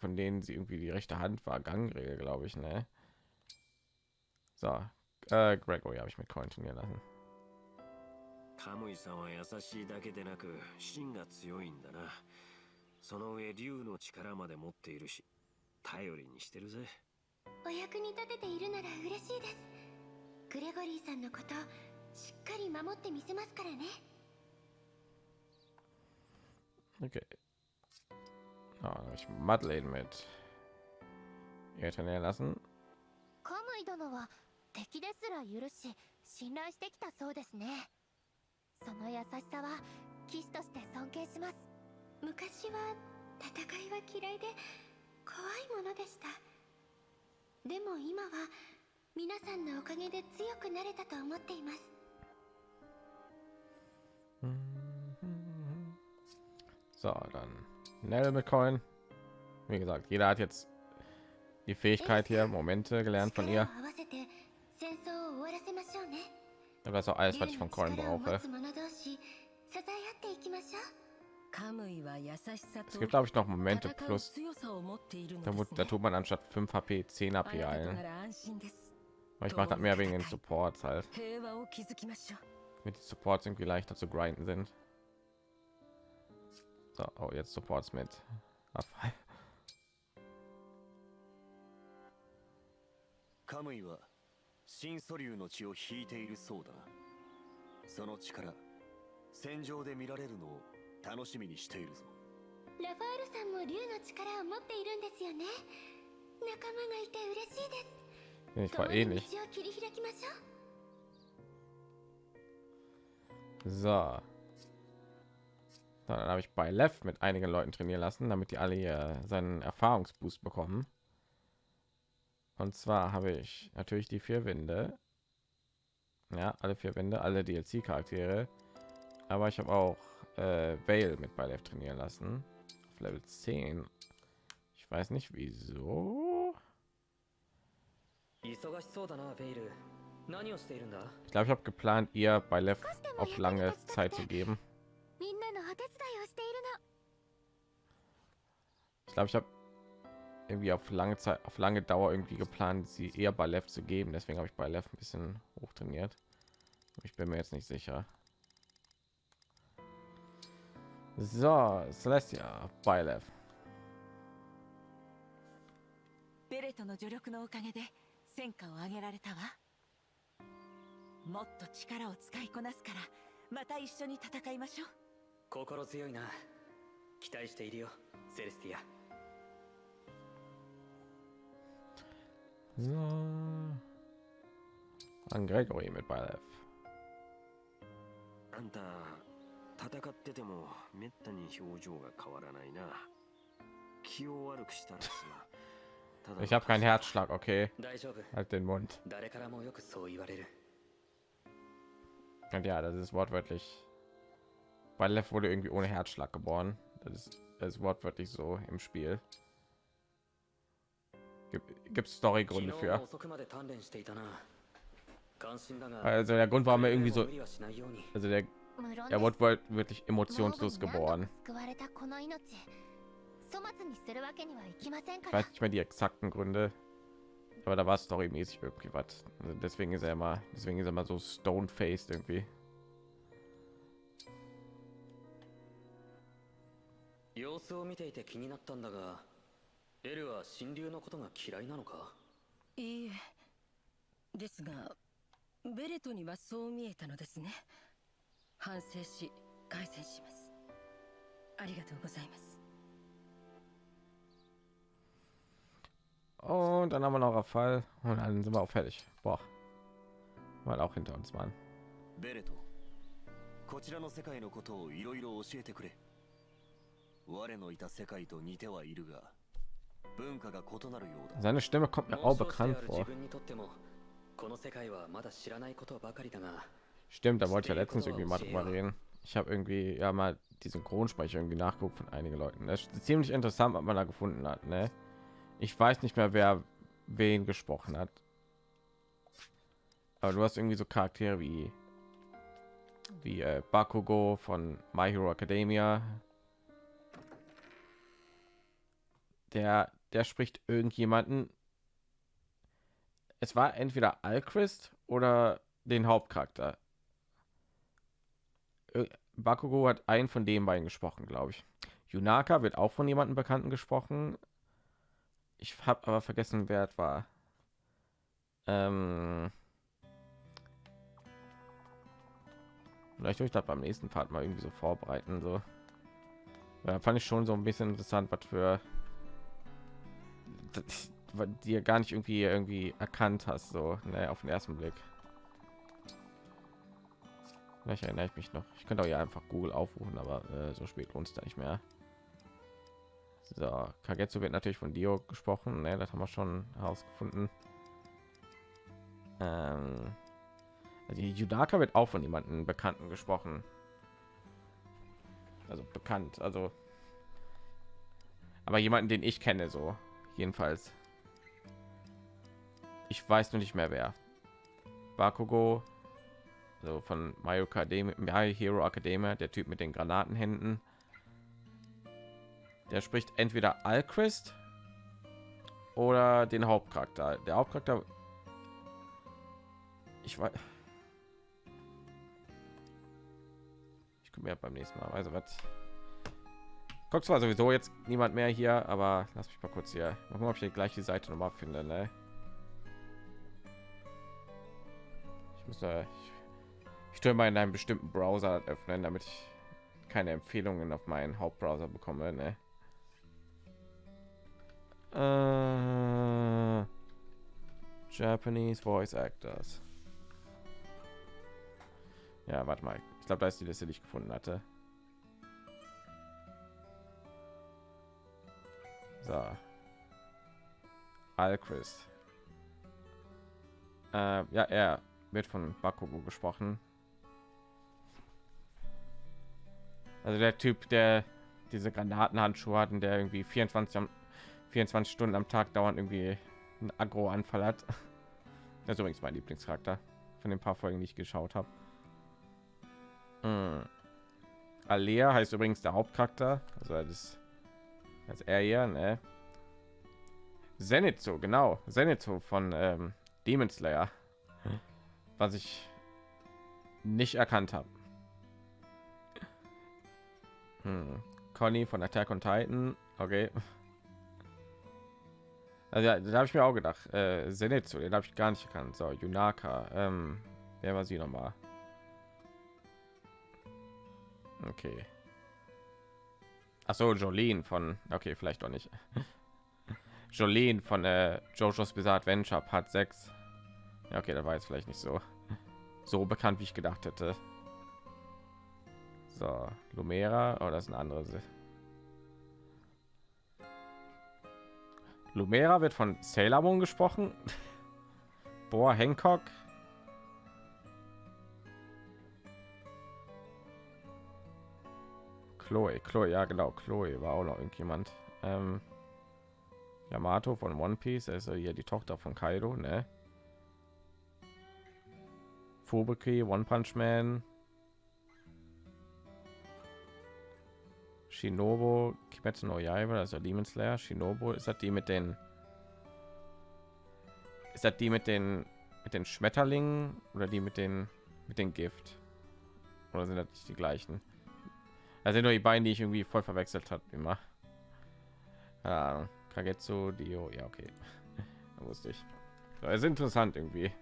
Von denen sie irgendwie die rechte Hand war, Gangregel, glaube ich, ne? So, äh, Gregory habe ich mit Coin trainieren lassen. カムイさんは優しいだけでなく芯が強いんだなその上竜の力まで持っているし頼りにしてるぜお役に立てているなら嬉しいですグレゴリーさんのことしっかり守ってみせますからね Okay. Ja, dann habe ich Madeleine mit ihr trainieren lassen. カムイ殿は敵ですら許し信頼してきたそうですねその優しさは騎士として尊敬します昔は戦いは嫌いで怖いものでしたでも今は皆さんのおかげで強くなれたと思っています So, dann Nell McCoin. Wie gesagt, jeder hat jetzt die Fähigkeit hier Momente gelernt von ihr. Aber das ist auch alles, was ich von Coin brauche. Es gibt, glaube ich, noch Momente plus. Da, da tut man anstatt 5 HP 10 HP heilen. Ich mache das mehr wegen den Supports halt. Mit Supports irgendwie leichter zu grinden sind. So, oh, jetzt Supports mit. カムイは新素竜の血を引いているそうだなその力戦場で見られるのを楽しみにしているぞラファールさんも竜の力を持っているんですよね仲間がいて嬉しいです Ich 共 war に ähnlich. 道を切り開きましょう So. Dann habe ich bei Left mit einigen Leuten trainieren lassen, damit die alle hier seinen Erfahrungsboost bekommen. Und zwar habe ich natürlich die vier winde Ja, alle vier winde alle DLC-Charaktere. Aber ich habe auch äh, Vale mit bei Left trainieren lassen. Auf Level 10. Ich weiß nicht wieso. Ich glaube, ich habe geplant, ihr bei Left auf lange Zeit zu geben. Ich glaube, ich habe irgendwie auf lange Zeit, auf lange Dauer irgendwie geplant, sie eher bei Left zu geben. Deswegen habe ich bei Left ein bisschen hoch trainiert. Ich bin mir jetzt nicht sicher. So, Celestia, bei Left. ベレトの助力のおかげで戦果を上げられたわもっと力を使いこなすからまた一緒に戦いましょう心強いな期待しているよセレスティア An Gregory mit Beilev. あんた戦っててもめったに表情が変わらないな気を悪くしたらさただの Ich habe keinen Herzschlag, okay. 大丈夫 Halt den Mund. 誰からもよくそう言われる Und ja, das ist wortwörtlich. Beilev wurde irgendwie ohne Herzschlag geboren. Das ist, das ist wortwörtlich so im Spiel. Gibt es Storygründe für? Also der Grund, war mir irgendwie so, also der, er wurde wirklich emotionslos geboren. Ich weiß nicht mehr die exakten Gründe, aber da war storymäßig irgendwie was. Also deswegen ist er immer, deswegen ist er immer so stone faced irgendwie. エルは神竜のことが嫌いなのか？いいえ。ですがベレトにはそう見えたのですね。反省し改善します。ありがとうございます。Und dann haben wir noch Fall. Und dann sind wir auch fertig. Boah, weil auch hinter uns レトこちらの世界のことをいろいろ教えてくれ。我のいた世界と似てはいるが Seine Stimme kommt mir auch bekannt vor. Stimmt, da wollte ich ja letztens irgendwie mal drüber reden. Ich habe irgendwie ja mal die Synchronsprecher irgendwie nachguckt von einigen Leuten. Das ist ziemlich interessant, was man da gefunden hat. Ne? Ich weiß nicht mehr, wer wen gesprochen hat. Aber du hast irgendwie so Charaktere wie wie äh, Bakugo von My Hero Academia, Der der spricht irgendjemanden. Es war entweder Alchrist oder den Hauptcharakter. Bakugo hat einen von den beiden gesprochen, glaube ich. Yunaka wird auch von jemandem Bekannten gesprochen. Ich habe aber vergessen, wer es war. Ähm Vielleicht tue ich das beim nächsten Part mal irgendwie so vorbereiten. So. Ja, fand ich schon so ein bisschen interessant, was für dir gar nicht irgendwie irgendwie erkannt hast, so ne, auf den ersten Blick. Vielleicht erinnere ich mich noch. Ich könnte auch ja einfach Google aufrufen, aber äh, so spät es da nicht mehr. So, Kagetsu wird natürlich von Dio gesprochen, ne, das haben wir schon herausgefunden. Ähm, also Judaka wird auch von jemandem Bekannten gesprochen. Also bekannt, also aber jemanden, den ich kenne, so jedenfalls. Ich weiß nur nicht mehr wer. Bakugo, so von My Academy, My Hero Academia, der Typ mit den Granatenhänden. Der spricht entweder Alchrist oder den Hauptcharakter. Der Hauptcharakter, ich weiß. Ich komme ja beim nächsten Mal. Also was? Guck zwar sowieso jetzt niemand mehr hier, aber lass mich mal kurz hier. Mal gucken, ob ich die Seite noch mal finde. Ne? Ich muss da. Ich, ich stelle mal in einem bestimmten Browser öffnen, damit ich keine Empfehlungen auf meinen Hauptbrowser bekomme. Ne? Äh, Japanese Voice Actors. Ja, warte mal. Ich glaube, da ist die Liste, die ich gefunden hatte. So. Alchrist. Äh, ja, er wird von Bakugo gesprochen. Also der Typ, der diese Granatenhandschuhe hat und der irgendwie 24, am, 24 Stunden am Tag dauernd irgendwie einen Agro-Anfall hat. Das ist übrigens mein Lieblingscharakter von den paar Folgen, die ich geschaut habe. Hm. Alea heißt übrigens der Hauptcharakter. Also das Das er hier, ne? Zenitsu, genau. Zenitsu von ähm, Demon Slayer. Was ich nicht erkannt habe. Hm. Conny von Attack on Titan. Okay. Also ja, da habe ich mir auch gedacht. Äh, Zenitsu, den habe ich gar nicht erkannt. So, Yunaka. Ähm, wer war sie noch mal? Okay. Ach so, Jolene von. Okay, vielleicht doch nicht. Jolene von äh, JoJo's Bizarre Adventure Part 6. Ja, okay, da war jetzt vielleicht nicht so so bekannt, wie ich gedacht hätte. So, Lumera, oh, das ist eine andere. Se- Lumera wird von Sailor Moon gesprochen. Boah, Hancock. Chloe, Chloe, ja genau, Chloe war auch noch irgendjemand. Ähm, Yamato von One Piece, also hier die Tochter von Kaido, ne? Fubuki, One Punch Man, Shinobu, Kimetsu no Yaiba, also Demon Slayer, Shinobu, ist das die mit den ist das die mit den mit den Schmetterlingen oder die mit den mit den Gift? Oder sind das die gleichen? Das sind nur die beiden, die ich irgendwie voll verwechselt habe immer. Ahnung. Kagetsu, Dio, ja okay. Da wusste ich. Es ist interessant irgendwie.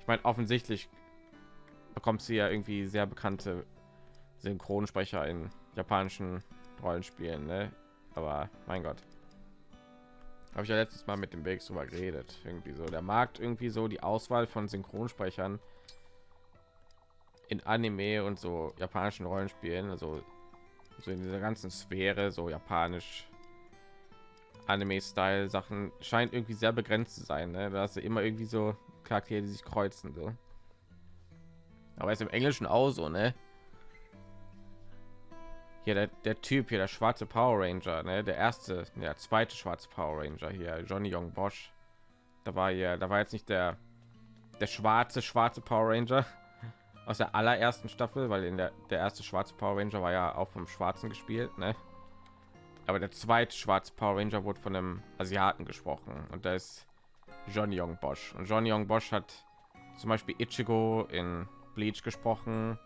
Ich meine, offensichtlich bekommt sie ja irgendwie sehr bekannte Synchronsprecher in japanischen Rollenspielen, ne? Aber mein Gott. Habe ich ja letztes Mal mit dem Weg drüber geredet. Irgendwie so der Markt, irgendwie so die Auswahl von Synchronsprechern in Anime und so japanischen Rollenspielen, also so in dieser ganzen Sphäre, so japanisch Anime-Style Sachen scheint irgendwie sehr begrenzt zu sein. Ne? Da hast du immer irgendwie so Charaktere, die sich kreuzen. So. Aber ist im Englischen auch so, ne? Hier der, der Typ hier, der schwarze Power Ranger, ne? Der erste, der zweite schwarze Power Ranger hier, Johnny Young Bosch. Da war ja, da war jetzt nicht der der schwarze schwarze Power Ranger aus der allerersten Staffel, weil in der der erste schwarze Power Ranger war ja auch vom Schwarzen gespielt, ne? Aber der zweite schwarze Power Ranger wurde von einem Asiaten gesprochen und da ist John Young Bosch. Und John Young Bosch hat zum Beispiel Ichigo in Bleach gesprochen,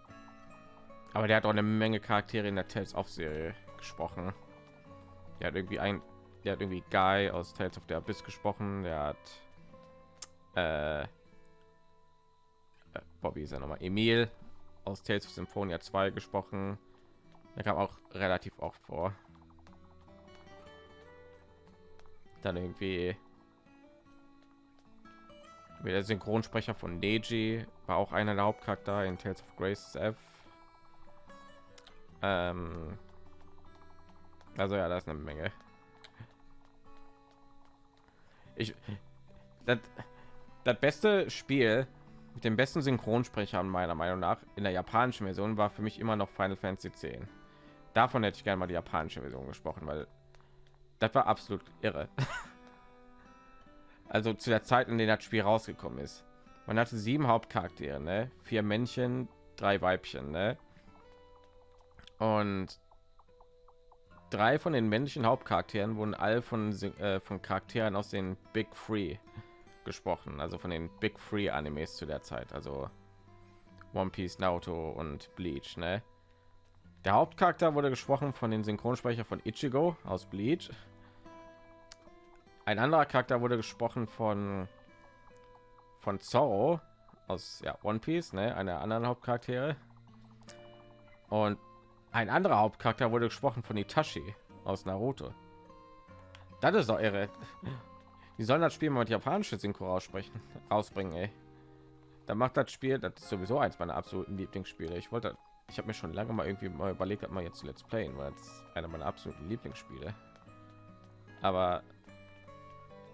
aber der hat auch eine Menge Charaktere in der Tales of Serie gesprochen. Der hat irgendwie ein, der hat irgendwie Guy aus Tales of the Abyss gesprochen. Der hat äh, Bobby ist ja noch mal Emil aus Tales of Symphonia 2 gesprochen. Der kam auch relativ oft vor. Dann irgendwie wie der Synchronsprecher von Neji war auch einer der Hauptcharakter in Tales of Grace F. Ähm, also ja, das ist eine Menge. Ich das, das beste Spiel mit dem besten Synchronsprecher meiner Meinung nach in der japanischen Version war für mich immer noch Final Fantasy 10. Davon hätte ich gerne mal die japanische Version gesprochen, weil das war absolut irre. also zu der Zeit, in der das Spiel rausgekommen ist. Man hatte sieben Hauptcharaktere, ne? vier Männchen, drei Weibchen, ne? Und drei von den männlichen Hauptcharakteren wurden all von äh, von Charakteren aus den Big Three gesprochen, also von den Big Three Animes zu der Zeit, also One Piece, Naruto und Bleach, ne? Der Hauptcharakter wurde gesprochen von den Synchronsprecher von Ichigo aus Bleach. Ein anderer Charakter wurde gesprochen von von Zorro aus ja, One Piece, ne, einer anderen Hauptcharaktere. Und ein anderer Hauptcharakter wurde gesprochen von Itachi aus Naruto. Das ist doch irre. Die sollen das Spiel mal mit japanische Synchro aussprechen, rausbringen, ey. Da macht das Spiel, das ist sowieso eins meiner absoluten Lieblingsspiele. Ich wollte, ich habe mir schon lange mal irgendwie mal überlegt, mal jetzt Let's Playen, weil es einer meiner absoluten Lieblingsspiele. Aber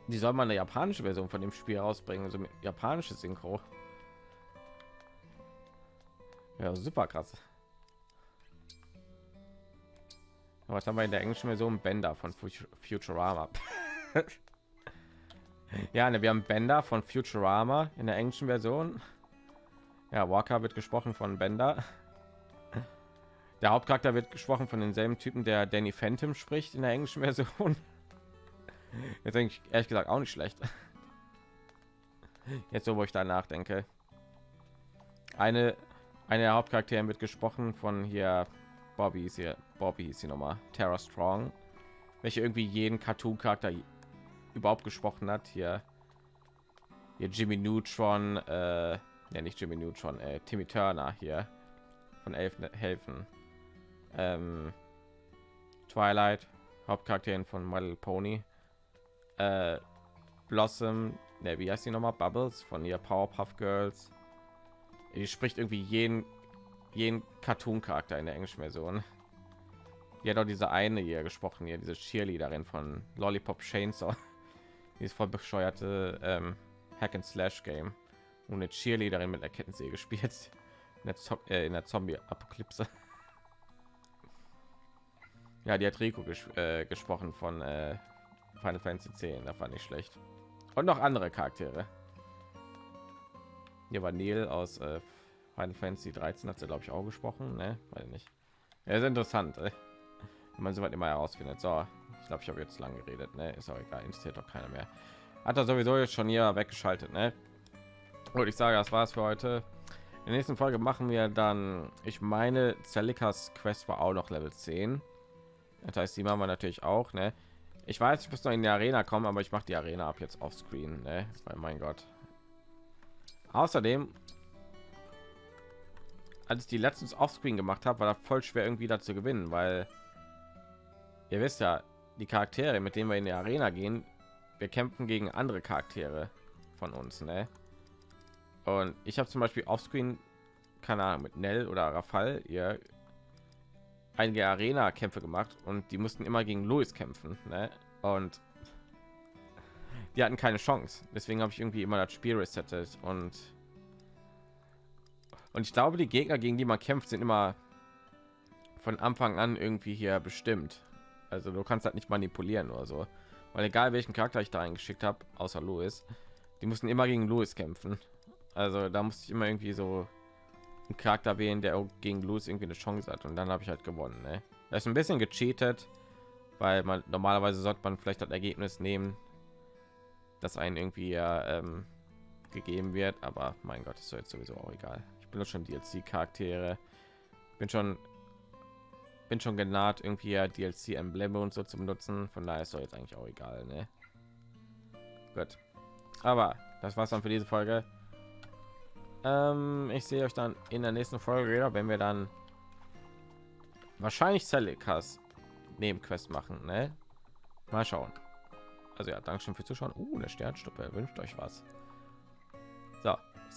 die soll man eine japanische Version von dem Spiel rausbringen, also mit japanische Synchro. Ja, super krass. Was haben wir in der englischen Version? Bender von Futurama. ja, ne, wir haben Bender von Futurama in der englischen Version. Ja, Walker wird gesprochen von Bender. Der Hauptcharakter wird gesprochen von denselben Typen, der Danny Phantom spricht in der englischen Version. Jetzt denke ich ehrlich gesagt auch nicht schlecht. Jetzt so, wo ich da nachdenke. Eine, eine der Hauptcharaktere wird gesprochen von hier Bobby ist hier. Bobby ist hier nochmal. Terra Strong, welche irgendwie jeden Cartoon-Charakter überhaupt gesprochen hat. Hier, hier Jimmy Neutron, äh, ja nicht Jimmy Neutron, äh, Timmy Turner hier von Elfen helfen. Ähm, Twilight, Hauptcharakterin von Little Pony. Äh, Blossom, ne, wie heißt die nochmal? Bubbles von ihr Powerpuff Girls. Die spricht irgendwie jeden jeden Cartoon-Charakter in der englischen Version. Hat auch diese eine hier gesprochen, hier diese Cheerleaderin von Lollipop Chainsaw. Die ist voll bescheuerte ähm, Hack and Slash Game und eine Cheerleaderin mit einer Kettensäge gespielt in der, äh, der Zombie-Apokalypse. Ja, die hat Rico ges äh, gesprochen von äh, Final Fantasy 10, da fand ich schlecht. Und noch andere Charaktere. Hier war Neil aus äh, Final Fantasy 13 hat sie glaube ich auch gesprochen, ne? Weil nicht. Ja, ist interessant, ey. wenn man soweit immer herausfindet. So, glaube, ich habe jetzt lang geredet, ne? Ist auch egal, interessiert doch keiner mehr. Hat er sowieso jetzt schon hier weggeschaltet, ne? Und ich sage, das war's für heute. In der nächsten Folge machen wir dann, ich meine, Celikas Quest war auch noch Level 10. Das heißt, die machen wir natürlich auch, ne? Ich weiß, ich muss noch in die Arena kommen, aber ich mache die Arena ab jetzt auf Screen, ne? Weil mein Gott. Außerdem als ich die letztens offscreen gemacht habe, war da voll schwer irgendwie dazu gewinnen, weil ihr wisst ja, die Charaktere, mit denen wir in die Arena gehen, wir kämpfen gegen andere Charaktere von uns, ne? Und ich habe zum Beispiel offscreen, keine Ahnung, mit Nell oder Rafal ihr einige Arena-Kämpfe gemacht und die mussten immer gegen Louis kämpfen, ne? Und die hatten keine Chance. Deswegen habe ich irgendwie immer das Spiel resettet und und ich glaube, die Gegner, gegen die man kämpft, sind immer von Anfang an irgendwie hier bestimmt. Also du kannst halt nicht manipulieren oder so. Weil egal welchen Charakter ich da eingeschickt habe, außer Louis, die mussten immer gegen Louis kämpfen. Also da musste ich immer irgendwie so einen Charakter wählen, der gegen Louis irgendwie eine Chance hat. Und dann habe ich halt gewonnen. Ne? Das ist ein bisschen gecheatet, weil man normalerweise sollte man vielleicht das Ergebnis nehmen, das einen irgendwie ähm, gegeben wird. Aber mein Gott, ist jetzt sowieso auch egal benutze schon DLC Charaktere. Bin schon bin schon genaht irgendwie ja DLC Embleme und so zu benutzen. Von daher ist doch jetzt eigentlich auch egal, ne? Gut. Aber das war's dann für diese Folge. Ähm, ich sehe euch dann in der nächsten Folge wieder, wenn wir dann wahrscheinlich Celikas Nebenquest machen, ne? Mal schauen. Also ja, danke schön für Zuschauen. Uh, eine Sternstuppe. Wünscht euch was.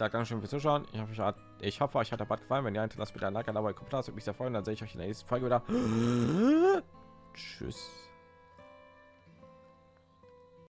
Sage danke schön fürs Zuschauen. Ich hoffe, euch hat, ich hoffe, euch hat der Bad gefallen. Wenn ja, hinterlasst bitte ein Like, dabei Kommentar. Das würde mich sehr freuen. Dann sehe ich euch in der nächsten Folge wieder. Tschüss.